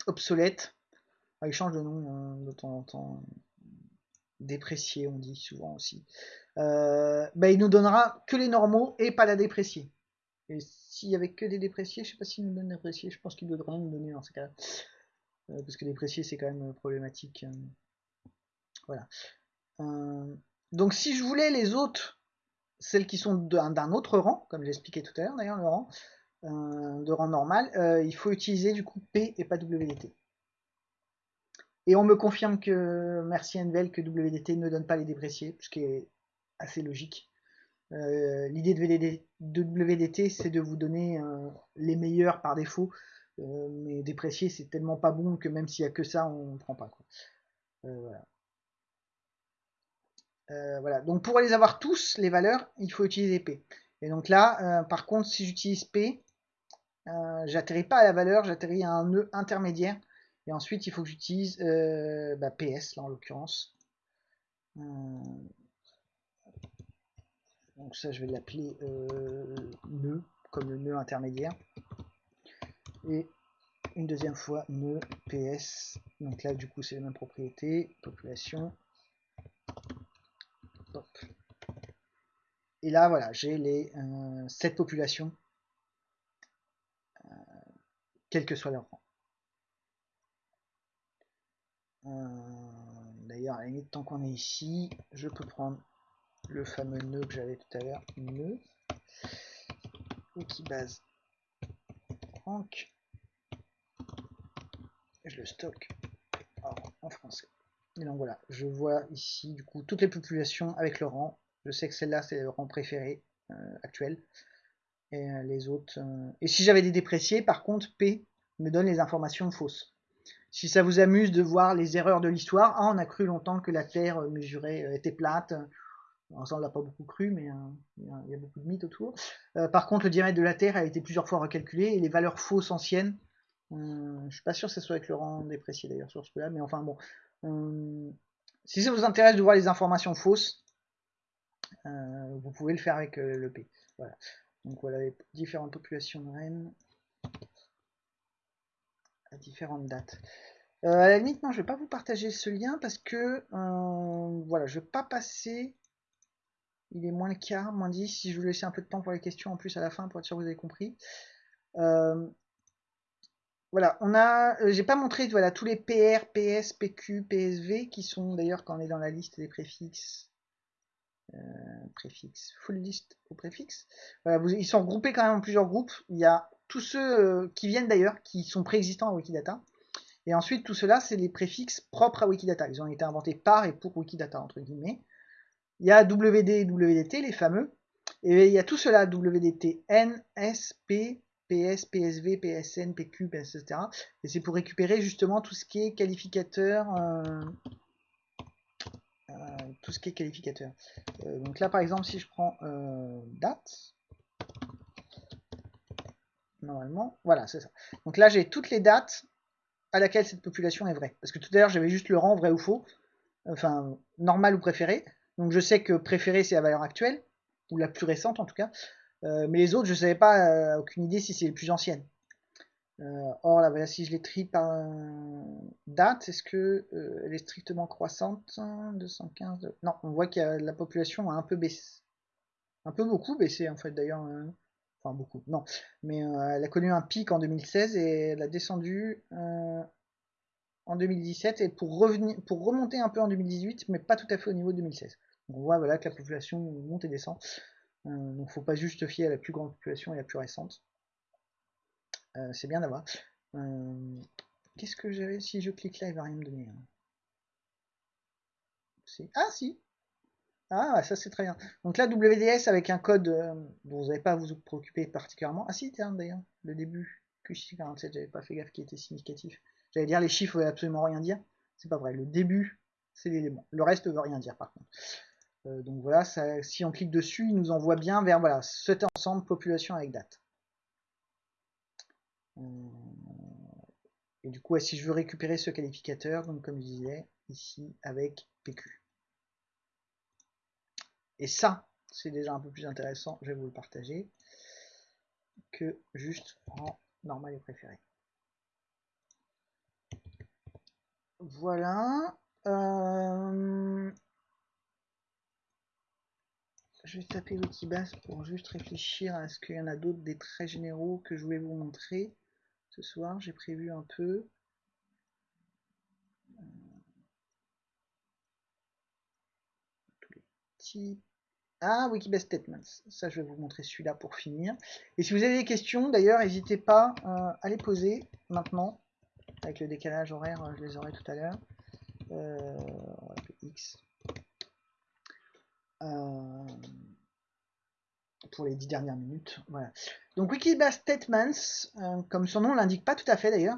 obsolète, ah, il change de nom hein, de temps en temps. Déprécié, on dit souvent aussi. Euh, bah, il nous donnera que les normaux et pas la dépréciée. Et s'il y avait que des dépréciés, je sais pas s'il nous donne dépréciés, je pense qu'il devrait nous donner dans ce cas-là. Euh, parce que déprécié, c'est quand même problématique. Hein. Voilà. Euh, donc si je voulais les autres, celles qui sont d'un autre rang, comme j'expliquais tout à l'heure d'ailleurs, le rang, de rang normal, il faut utiliser du coup P et pas WDT. Et on me confirme que, merci Envel, que WDT ne donne pas les dépréciés, ce qui est assez logique. Euh, l'idée de, WDT, c'est de vous donner euh, les meilleurs par défaut, euh, mais déprécier, c'est tellement pas bon que même s'il y a que ça, on prend pas. voilà. voilà. Donc pour les avoir tous, les valeurs, il faut utiliser P. Et donc là, par contre, si j'utilise P, j'atterris pas à la valeur, j'atterris à un nœud intermédiaire et ensuite, il faut que j'utilise euh, bah, PS, là en l'occurrence. Euh, donc ça, je vais l'appeler euh, nœud, comme le nœud intermédiaire. Et une deuxième fois nœud PS. Donc là, du coup, c'est la même propriété, population. Et là, voilà, j'ai les cette population, quel que soit leur rang. Euh, d'ailleurs, à la limite, tant qu'on est ici, je peux prendre le fameux nœud que j'avais tout à l'heure, nœud, base rank, et je le stocke. En français. Et donc voilà, je vois ici du coup toutes les populations avec le rang. Je sais que celle-là, c'est le rang préféré actuel. Et les autres... Et si j'avais des dépréciés, par contre, P me donne les informations fausses. Si ça vous amuse de voir les erreurs de l'histoire, ah, on a cru longtemps que la Terre mesurée était plate. ça, on l'a pas beaucoup cru, mais il y, a beaucoup de mythes autour. par contre, le diamètre de la Terre a été plusieurs fois recalculé et les valeurs fausses anciennes Hum, je suis pas sûr que ce soit avec rang déprécié d'ailleurs sur ce là mais enfin bon. Si ça vous intéresse de voir les informations fausses, euh, vous pouvez le faire avec euh, le P. Voilà. Donc voilà les différentes populations de rennes différentes dates. Euh, à la vais pas vous partager ce lien parce que voilà, je vais pas passer. Il est moins le quart, moins 10. Si je vous laisser un peu de temps pour les questions en plus à la fin pour être sûr que vous avez compris. Voilà, on a, euh, j'ai pas montré voilà tous les PR, PS, PQ, PSV qui sont d'ailleurs quand on est dans la liste des préfixes, euh, préfixes, full list au préfixe. Voilà, ils sont regroupés quand même en plusieurs groupes. Il y a tous ceux euh, qui viennent d'ailleurs, qui sont préexistants à Wikidata. Et ensuite, tout cela, c'est les préfixes propres à Wikidata. Ils ont été inventés par et pour Wikidata, entre guillemets. Il y a WD et WDT, les fameux. Et il y a tout cela, WDT, N, S, P, PS, PSV, PSN, PQ, etc. Et c'est pour récupérer justement tout ce qui est qualificateur. Euh, euh, tout ce qui est qualificateur. Donc là par exemple si je prends date, normalement, voilà c'est ça. Donc là j'ai toutes les dates à laquelle cette population est vraie. Parce que tout à l'heure j'avais juste le rang vrai ou faux, enfin normal ou préféré. Donc je sais que préféré c'est la valeur actuelle, ou la plus récente en tout cas. Euh, mais les autres, je savais pas, euh, aucune idée si c'est les plus anciennes. Euh, or, là, voilà, si je les trie par date, est-ce que elle est strictement croissante? 215 Non, on voit que la population a un peu baissé. Un peu beaucoup baissé, en fait, d'ailleurs. Enfin, beaucoup, non. Mais elle a connu un pic en 2016 et elle a descendu en 2017 et pour, revenir, pour remonter un peu en 2018, mais pas tout à fait au niveau de 2016. on voit voilà, que la population monte et descend. Euh, donc faut pas juste fier à la plus grande population et la plus récente. Euh, c'est bien d'avoir. Euh, qu'est-ce que j'avais Si je clique là, il va rien me donner. Hein. Ah si Ah ça c'est très bien. Donc là WDS avec un code dont vous n'avez pas à vous préoccuper particulièrement. Ah si tiens d'ailleurs, le début QC47, j'avais pas fait gaffe qui était significatif. J'allais dire les chiffres veulent absolument rien dire. C'est pas vrai, le début c'est l'élément. Le reste veut rien dire par contre. Euh, donc voilà, si on clique dessus, il nous envoie bien vers voilà, cet ensemble population avec date. Euh, et du coup, si je veux récupérer ce qualificateur, donc comme je disais, ici avec PQ. Et ça, c'est déjà un peu plus intéressant, je vais vous le partager, que juste en normal et préféré. Voilà. Euh, je vais taper Wikibase pour juste réfléchir à ce qu'il y en a d'autres des traits généraux que je voulais vous montrer ce soir. J'ai prévu un peu. Ah, Wikibase Statements. Ça, je vais vous montrer celui-là pour finir. Et si vous avez des questions, d'ailleurs, n'hésitez pas euh, à les poser maintenant. Avec le décalage horaire, je les aurai tout à l'heure. Euh, X. Euh, pour les dix dernières minutes. Voilà. Donc Wikibase Statements, euh, comme son nom l'indique pas tout à fait d'ailleurs,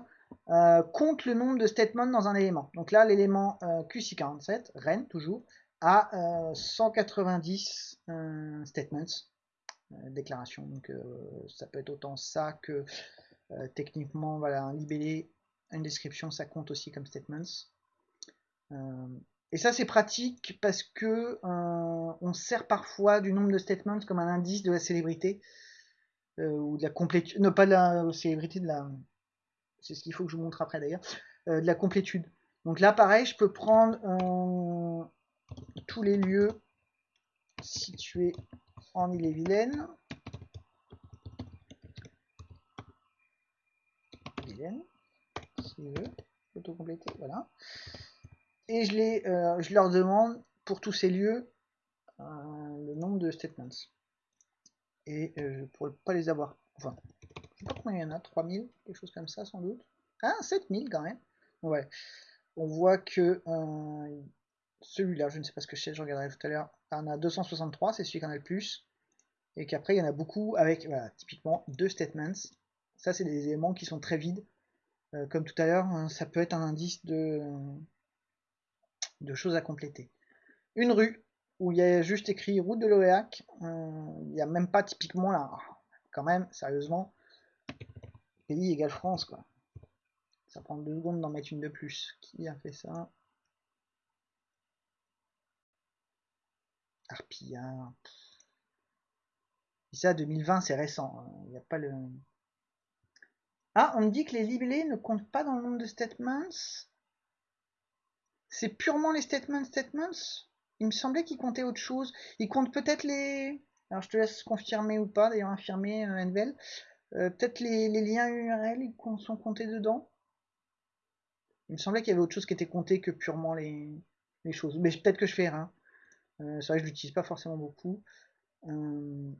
euh, compte le nombre de statements dans un élément. Donc là, l'élément QC47, REN toujours, a 190 statements, déclarations. Donc ça peut être autant ça que techniquement, voilà, un libellé, une description, ça compte aussi comme statements. Et ça c'est pratique parce que euh, on sert parfois du nombre de statements comme un indice de la célébrité euh, ou de la complétude, non pas de la célébrité de la, c'est ce qu'il faut que je vous montre après d'ailleurs, euh, de la complétude. Donc là pareil, je peux prendre tous les lieux situés en Ille-et-Vilaine. Et je, les, euh, je leur demande pour tous ces lieux euh, le nombre de statements. Et euh, je ne pourrais pas les avoir. Enfin, je sais pas combien il y en a, 3000, quelque chose comme ça sans doute. Ah, 7000 quand même. Ouais. On voit que celui-là, je ne sais pas ce que c'est, je regarderai tout à l'heure, en a 263, c'est celui qui en a le plus. Et qu'après, il y en a beaucoup avec, typiquement, deux statements. Ça, c'est des éléments qui sont très vides. Euh, comme tout à l'heure, hein, ça peut être un indice de, choses à compléter. Une rue, où il y a juste écrit route de l'Oéac. Euh, il n'y a même pas typiquement là. Quand même, sérieusement, pays égale France, quoi. Ça prend deux secondes d'en mettre une de plus. Qui a fait ça? Ça, 2020, c'est récent. Hein. Il n'y a pas le... Ah, on me dit que les libellés ne comptent pas dans le nombre de statements. C'est purement les statements statements? Il me semblait qu'ils comptaient autre chose. Ils comptent peut-être les... Alors je te laisse confirmer ou pas, d'ailleurs infirmer euh. Euh, peut-être les, liens URL ils sont comptés dedans? Il me semblait qu'il y avait autre chose qui était compté que purement les, choses. Mais peut-être que je fais rien. C'est vrai que je l'utilise pas forcément beaucoup. Euh,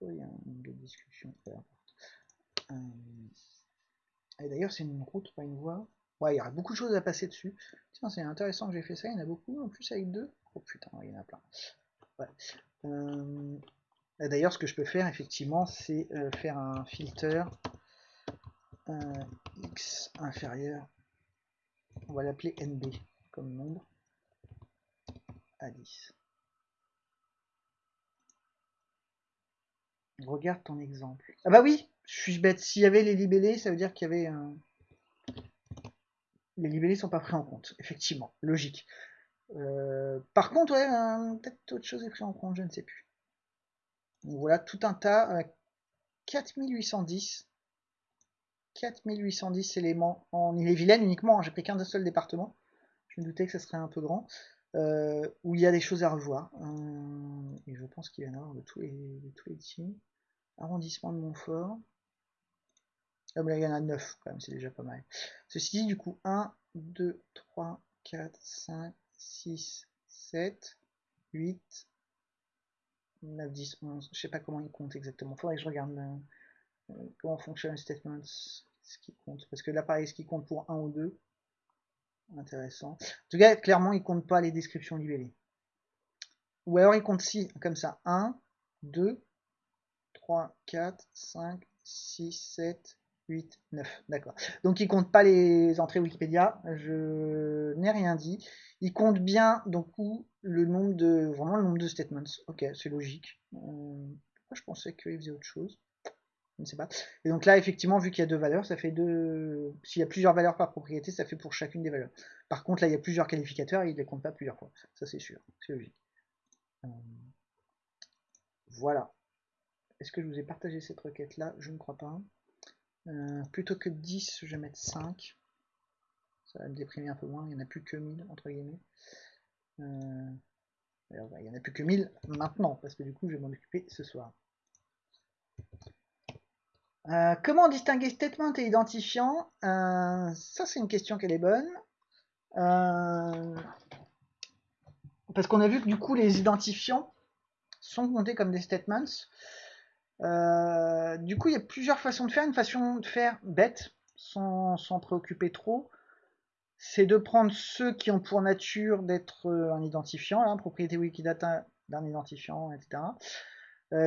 il y a une discussion euh, Et d'ailleurs, c'est une route, pas une voie. Ouais, il y aura beaucoup de choses à passer dessus. Tiens, c'est intéressant que j'ai fait ça. Il y en a beaucoup en plus avec deux. Oh putain, il y en a plein. Ouais. D'ailleurs, ce que je peux faire, effectivement, c'est faire un filter x inférieur. On va l'appeler NB comme nombre. 10. Regarde ton exemple. Ah bah oui, je suis bête. S'il y avait les libellés, ça veut dire qu'il y avait... un Les libellés sont pas pris en compte, effectivement. Logique. Euh, par contre, ouais, peut-être autre chose est pris en compte, je ne sais plus. Donc voilà, tout un tas. 4810. 4810 éléments en Ille-et-Vilaine uniquement. Hein, j'ai pris qu'un seul département. Je me doutais que ça serait un peu grand. Euh, où il y a des choses à revoir. Euh, et je pense qu'il y en avoir de tous les, de tous les teams. Arrondissement de Montfort. Ah, là, il y en a 9 quand même, c'est déjà pas mal. Ceci dit, du coup, 1, 2, 3, 4, 5, 6, 7, 8, 9, 10, 11. Je sais pas comment il compte exactement. Faudrait que je regarde euh, comment fonctionne le statement, ce qui compte. Parce que là, pareil, ce qui compte pour 1 ou 2. Intéressant. En tout cas, clairement, il compte pas les descriptions libellées. Ou alors il compte si, comme ça. 1, 2, 3, 4, 5, 6, 7, 8, 9. D'accord. Donc il compte pas les entrées Wikipédia. Je n'ai rien dit. Il compte bien, donc, le nombre de, vraiment le nombre de statements. Ok, c'est logique. Euh, je pensais qu'il faisait autre chose ne sais pas. Et donc là, effectivement, vu qu'il y a deux valeurs, ça fait deux. S'il y a plusieurs valeurs par propriété, ça fait pour chacune des valeurs. Par contre, là, il y a plusieurs qualificateurs et il ne les compte pas plusieurs fois. Ça, c'est sûr. C'est logique. Euh, voilà. Est-ce que je vous ai partagé cette requête-là Je ne crois pas. Euh, plutôt que 10, je vais mettre 5. Ça va me déprimer un peu moins. Il n'y en a plus que 1000, entre guillemets. Euh, il n'y en a plus que 1000 maintenant, parce que du coup, je vais m'en occuper ce soir. Euh, comment distinguer statement et identifiant? Euh, Ça, c'est une question qu'elle est bonne. Euh, parce qu'on a vu que du coup, les identifiants sont comptés comme des statements. du coup, il y a plusieurs façons de faire. Une façon de faire bête, sans s'en préoccuper trop, c'est de prendre ceux qui ont pour nature d'être un identifiant, hein, propriété Wikidata d'un identifiant, etc.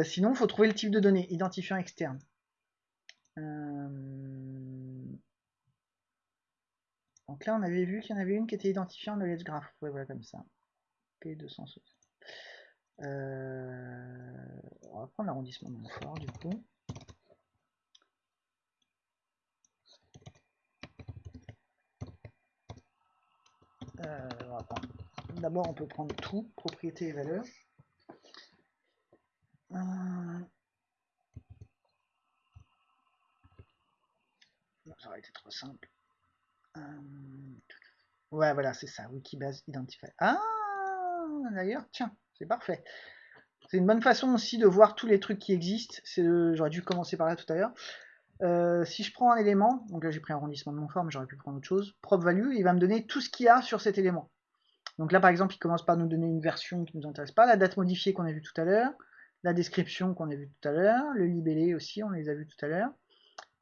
sinon, il faut trouver le type de données, identifiant externe. Euh, donc là, on avait vu qu'il y en avait une qui était identifiée en knowledge graph. Ouais, voilà, comme ça. P260. Euh, on va prendre l'arrondissement de Montfort, du coup. Euh, D'abord, on peut prendre tout, propriété et valeur. Ça aurait été trop simple. Euh, ouais, voilà, c'est ça, Wikibase Identify. Ah, d'ailleurs, tiens, c'est parfait. C'est une bonne façon aussi de voir tous les trucs qui existent. J'aurais dû commencer par là tout à l'heure. Euh, si je prends un élément, donc là j'ai pris un arrondissement de mon mais j'aurais pu prendre autre chose, prop value, il va me donner tout ce qu'il y a sur cet élément. Donc là par exemple, il commence par nous donner une version qui nous intéresse pas, la date modifiée qu'on a vu tout à l'heure, la description qu'on a vu tout à l'heure, le libellé aussi, on les a vu tout à l'heure.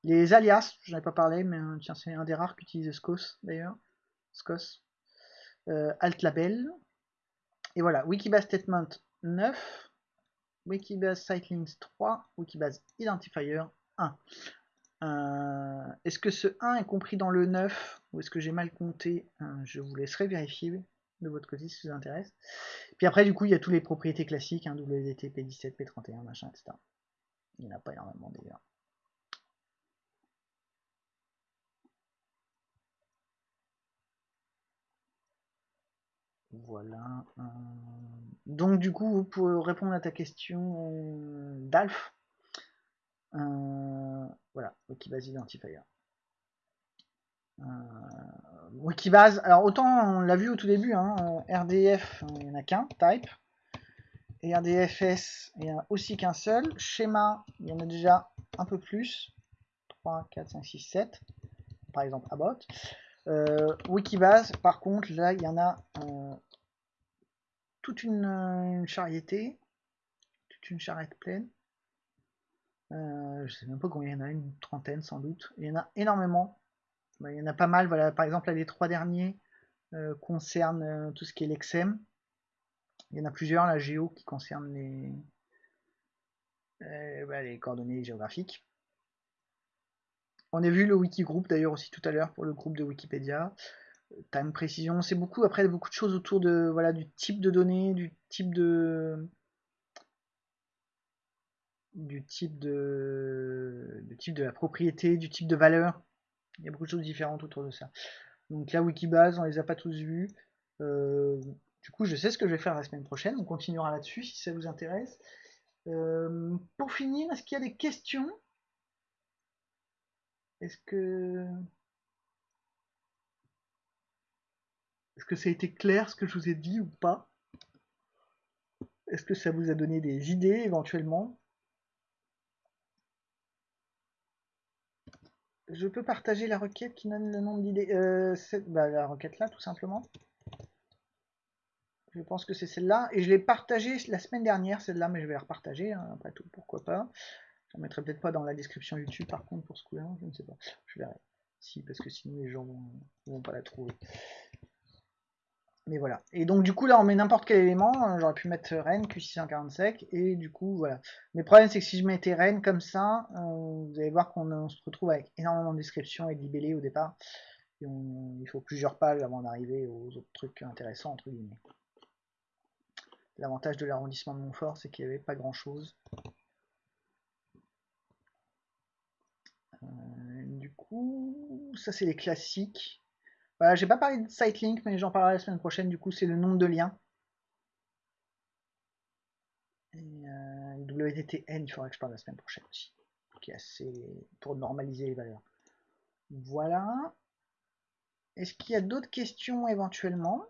Les alias, je n'en ai pas parlé, mais euh, tiens, c'est un des rares qui utilise SCOS d'ailleurs. SCOS. Euh, alt label. Et voilà, Wikibase Statement 9, Wikibase Sitelinks 3, Wikibase Identifier 1. Euh, est-ce que ce 1 est compris dans le 9 ou est-ce que j'ai mal compté? Euh, Je vous laisserai vérifier de votre côté si ça vous intéresse. Puis après, du coup, il y a toutes les propriétés classiques, hein, WDT, P17, P31, machin, etc. Il n'y en a pas énormément d'ailleurs. Voilà. Euh, donc du coup, pour répondre à ta question, euh, Dalf, euh, voilà, Wikibase Identifier. Wikibase, alors autant on l'a vu au tout début, hein, RDF, il n'y en a qu'un, type, et RDFS, il n'y en a aussi qu'un seul, schéma, il y en a déjà un peu plus, 3, 4, 5, 6, 7, par exemple about. Euh, Wikibase, par contre, là, il y en a euh, toute une, une, charriété, toute une charrette pleine. Euh, je sais même pas combien il y en a, une trentaine sans doute. Il y en a énormément. il y en a pas mal. Voilà, par exemple, les trois derniers concernent tout ce qui est l'exem. Il y en a plusieurs, la géo, qui concerne les, bah, les coordonnées géographiques. On a vu le Wikigroup d'ailleurs aussi tout à l'heure pour le groupe de Wikipédia. Time précision, c'est beaucoup après beaucoup de choses autour de voilà du type de données, du type de du type de du type de la propriété, du type de valeur. Il y a beaucoup de choses différentes autour de ça. Donc là Wikibase, on les a pas tous vus. Euh, du coup, je sais ce que je vais faire la semaine prochaine. On continuera là-dessus si ça vous intéresse. Euh, pour finir, est-ce qu'il y a des questions? Est-ce que... Est-ce que ça a été clair ce que je vous ai dit ou pas? Est-ce que ça vous a donné des idées éventuellement? Je peux partager la requête qui donne le nombre d'idées. Euh, bah, la requête là, tout simplement. Je pense que c'est celle-là. Et je l'ai partagée la semaine dernière, celle-là, mais je vais la repartager, hein, après tout, pourquoi pas. Je ne mettrai peut-être pas dans la description YouTube par contre pour ce coup-là, je ne sais pas. Je verrai. Si, parce que sinon les gens vont, vont pas la trouver. Mais voilà. Et donc du coup là on met n'importe quel élément. J'aurais pu mettre Rennes, Q645. Et du coup voilà. Mais le problème c'est que si je mettais Rennes comme ça, euh, vous allez voir qu'on se retrouve avec énormément de descriptions et de libellés au départ. Il faut plusieurs pages avant d'arriver aux autres trucs intéressants entre guillemets. L'avantage de l'arrondissement de Montfort c'est qu'il n'y avait pas grand chose. Euh, du coup, ça c'est les classiques. Voilà, j'ai pas parlé de Sitelink, mais j'en parlerai la semaine prochaine. Du coup, c'est le nombre de liens. Et euh, WTTN, il faudra que je parle la semaine prochaine aussi. Qui assez pour normaliser les valeurs. Voilà. Est-ce qu'il y a d'autres questions éventuellement?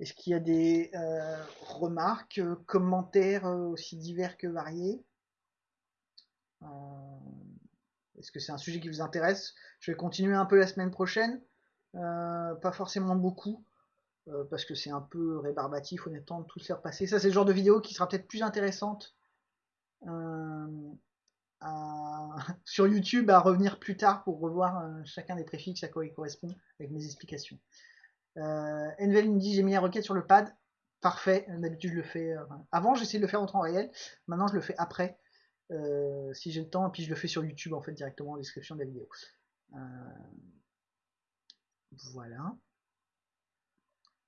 Est-ce qu'il y a des euh, remarques, commentaires aussi divers que variés? Euh, est-ce que c'est un sujet qui vous intéresse? Je vais continuer un peu la semaine prochaine. Euh, pas forcément beaucoup. Euh, parce que c'est un peu rébarbatif honnêtement de tout se faire passer. Ça c'est le genre de vidéo qui sera peut-être plus intéressante [LAUGHS] sur YouTube à revenir plus tard pour revoir chacun des préfixes à quoi il correspond avec mes explications. Euh, Envel me dit j'ai mis la requête sur le pad. Parfait, d'habitude je le fais. avant j'essayais de le faire en temps réel, maintenant je le fais après. Euh, si j'ai le temps, et puis je le fais sur YouTube en fait directement en description de la vidéo. Euh, voilà.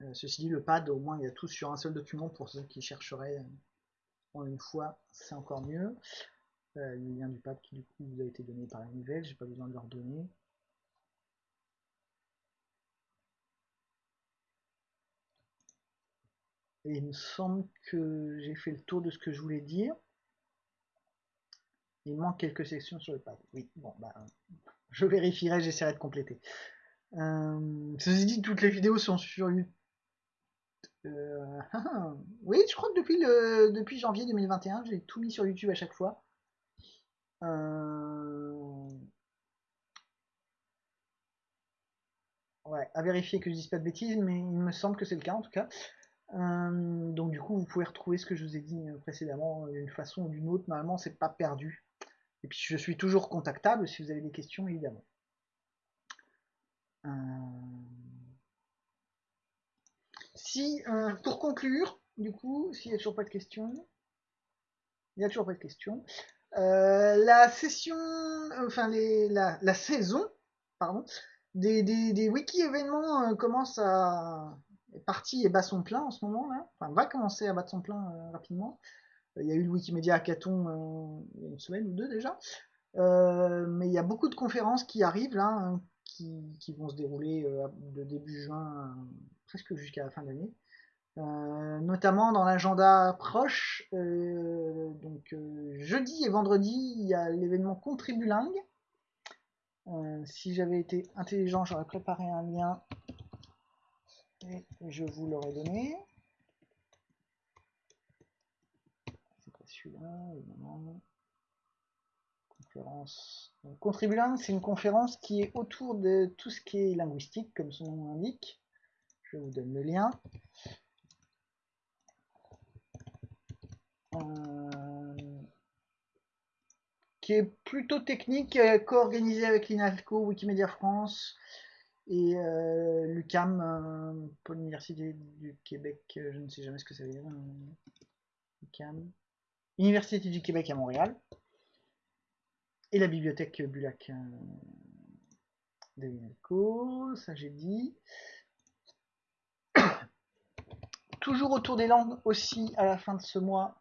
Euh, ceci dit, le pad, au moins il y a tout sur un seul document pour ceux qui chercheraient en une fois, c'est encore mieux. le lien du pad qui du coup vous a été donné par la nouvelle, j'ai pas besoin de leur donner. Il me semble que j'ai fait le tour de ce que je voulais dire. Il manque quelques sections sur le pad. Oui, bon, bah, je vérifierai, j'essaierai de compléter. Euh, ceci dit, toutes les vidéos sont sur YouTube. Euh, [LAUGHS] oui, je crois que depuis, le, depuis janvier 2021, j'ai tout mis sur YouTube à chaque fois. Euh, ouais, à vérifier que je dise pas de bêtises, mais il me semble que c'est le cas en tout cas. donc du coup, vous pouvez retrouver ce que je vous ai dit précédemment d'une façon ou d'une autre. Normalement, c'est pas perdu. Et puis je suis toujours contactable si vous avez des questions, évidemment. si, euh, pour conclure, du coup, s'il n'y a toujours pas de questions, il n'y a toujours pas de questions. Euh, la session, enfin la, saison, pardon, des, des, des wiki événements euh, commence à est parti et bat son plein en ce moment là, enfin va commencer à battre son plein euh, rapidement. Il y a eu le Wikimedia Hackathon euh, il y a une semaine ou deux déjà, euh, mais il y a beaucoup de conférences qui arrivent là, hein, qui, vont se dérouler de début juin presque jusqu'à la fin d'année. Euh, notamment dans l'agenda proche. Euh, donc euh, jeudi et vendredi, il y a l'événement Contribulingue. si j'avais été intelligent, j'aurais préparé un lien et je vous l'aurais donné. C'est pas celui-là. Conférence. C'est une conférence qui est autour de tout ce qui est linguistique, comme son nom l'indique. Je vous donne le lien. Euh, qui est plutôt technique, euh, co-organisé avec l'INAFCO, Wikimedia France et euh, l'UCAM, pour l'Université du Québec, je ne sais jamais ce que ça veut dire. UCAM. Université du Québec à Montréal. Et la bibliothèque Bulac de l'INAFCO, ça j'ai dit. [COUGHS] Toujours autour des langues aussi, à la fin de ce mois,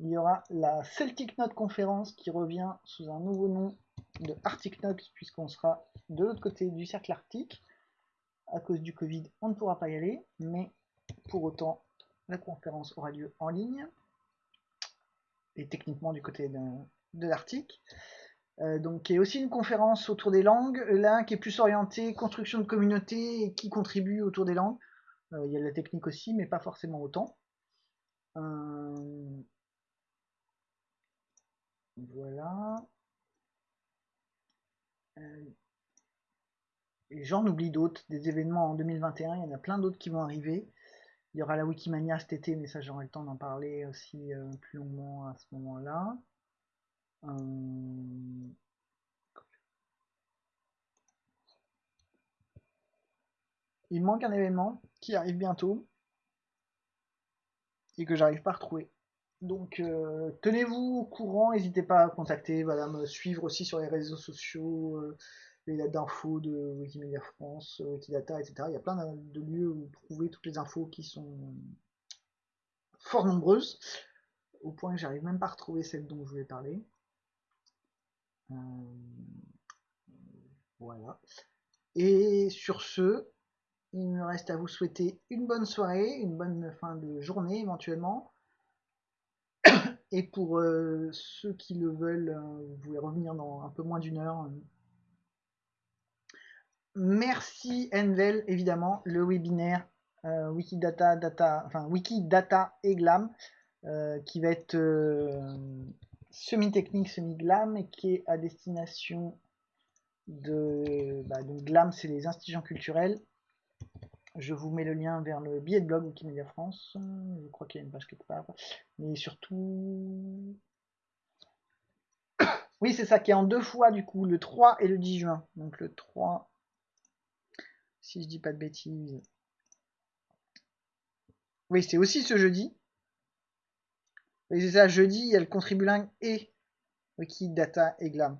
il y aura la Celtic Note conférence qui revient sous un nouveau nom de Arctic Note puisqu'on sera de l'autre côté du cercle arctique. À cause du Covid, on ne pourra pas y aller, mais pour autant, la conférence aura lieu en ligne techniquement du côté de, de l'Arctique. Euh, donc, il y a aussi une conférence autour des langues, là qui est plus orientée construction de communauté et qui contribue autour des langues. Euh, il y a la technique aussi, mais pas forcément autant. Euh, voilà. Euh, et j'en oublie d'autres, des événements en 2021, il y en a plein d'autres qui vont arriver. Il y aura la Wikimania cet été, mais ça j'aurai le temps d'en parler aussi euh, plus longuement à ce moment-là. Euh, il manque un événement qui arrive bientôt et que j'arrive pas à retrouver. Donc euh, tenez-vous au courant, n'hésitez pas à contacter, voilà, me suivre aussi sur les réseaux sociaux, lettres d'infos de Wikimedia France, euh, Wikidata, etc. Il y a plein de lieux où trouver toutes les infos qui sont fort nombreuses, au point que j'arrive même pas à retrouver celle dont je voulais parler. voilà. Et sur ce, il me reste à vous souhaiter une bonne soirée, une bonne fin de journée éventuellement. Et pour euh, ceux qui le veulent, euh, vous pouvez revenir dans un peu moins d'une heure. Merci Envel, évidemment, le webinaire euh, Wikidata, data, enfin, Wikidata et Glam, qui va être semi-technique, semi-glam, et qui est à destination de... Bah, Glam, c'est les institutions culturelles, je vous mets le lien vers le billet de blog Wikimedia France. Je crois qu'il y a une page quelque part. Mais surtout... [COUGHS] Oui, c'est ça qui est en deux fois du coup, le 3 et le 10 juin. Donc le 3, si je dis pas de bêtises. Oui, c'est aussi ce jeudi. C'est ça, jeudi, il y a le Contribuling et Wikidata et Glam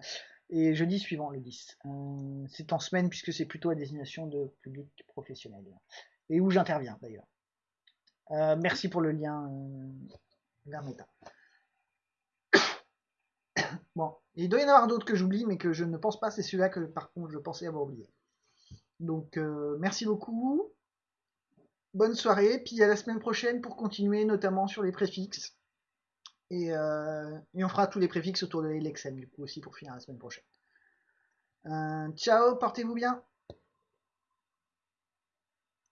et jeudi suivant, le 10. Euh, c'est en semaine puisque c'est plutôt à destination de public professionnel. Et où j'interviens d'ailleurs. Euh, merci pour le lien euh, [COUGHS] bon, il doit y en avoir d'autres que j'oublie, mais que je ne pense pas, c'est celui-là que par contre je pensais avoir oublié. Donc merci beaucoup. Bonne soirée, puis à la semaine prochaine pour continuer notamment sur les préfixes. Euh, et, on fera tous les préfixes autour de l'Exem, du coup, aussi pour finir la semaine prochaine. Euh, ciao, portez-vous bien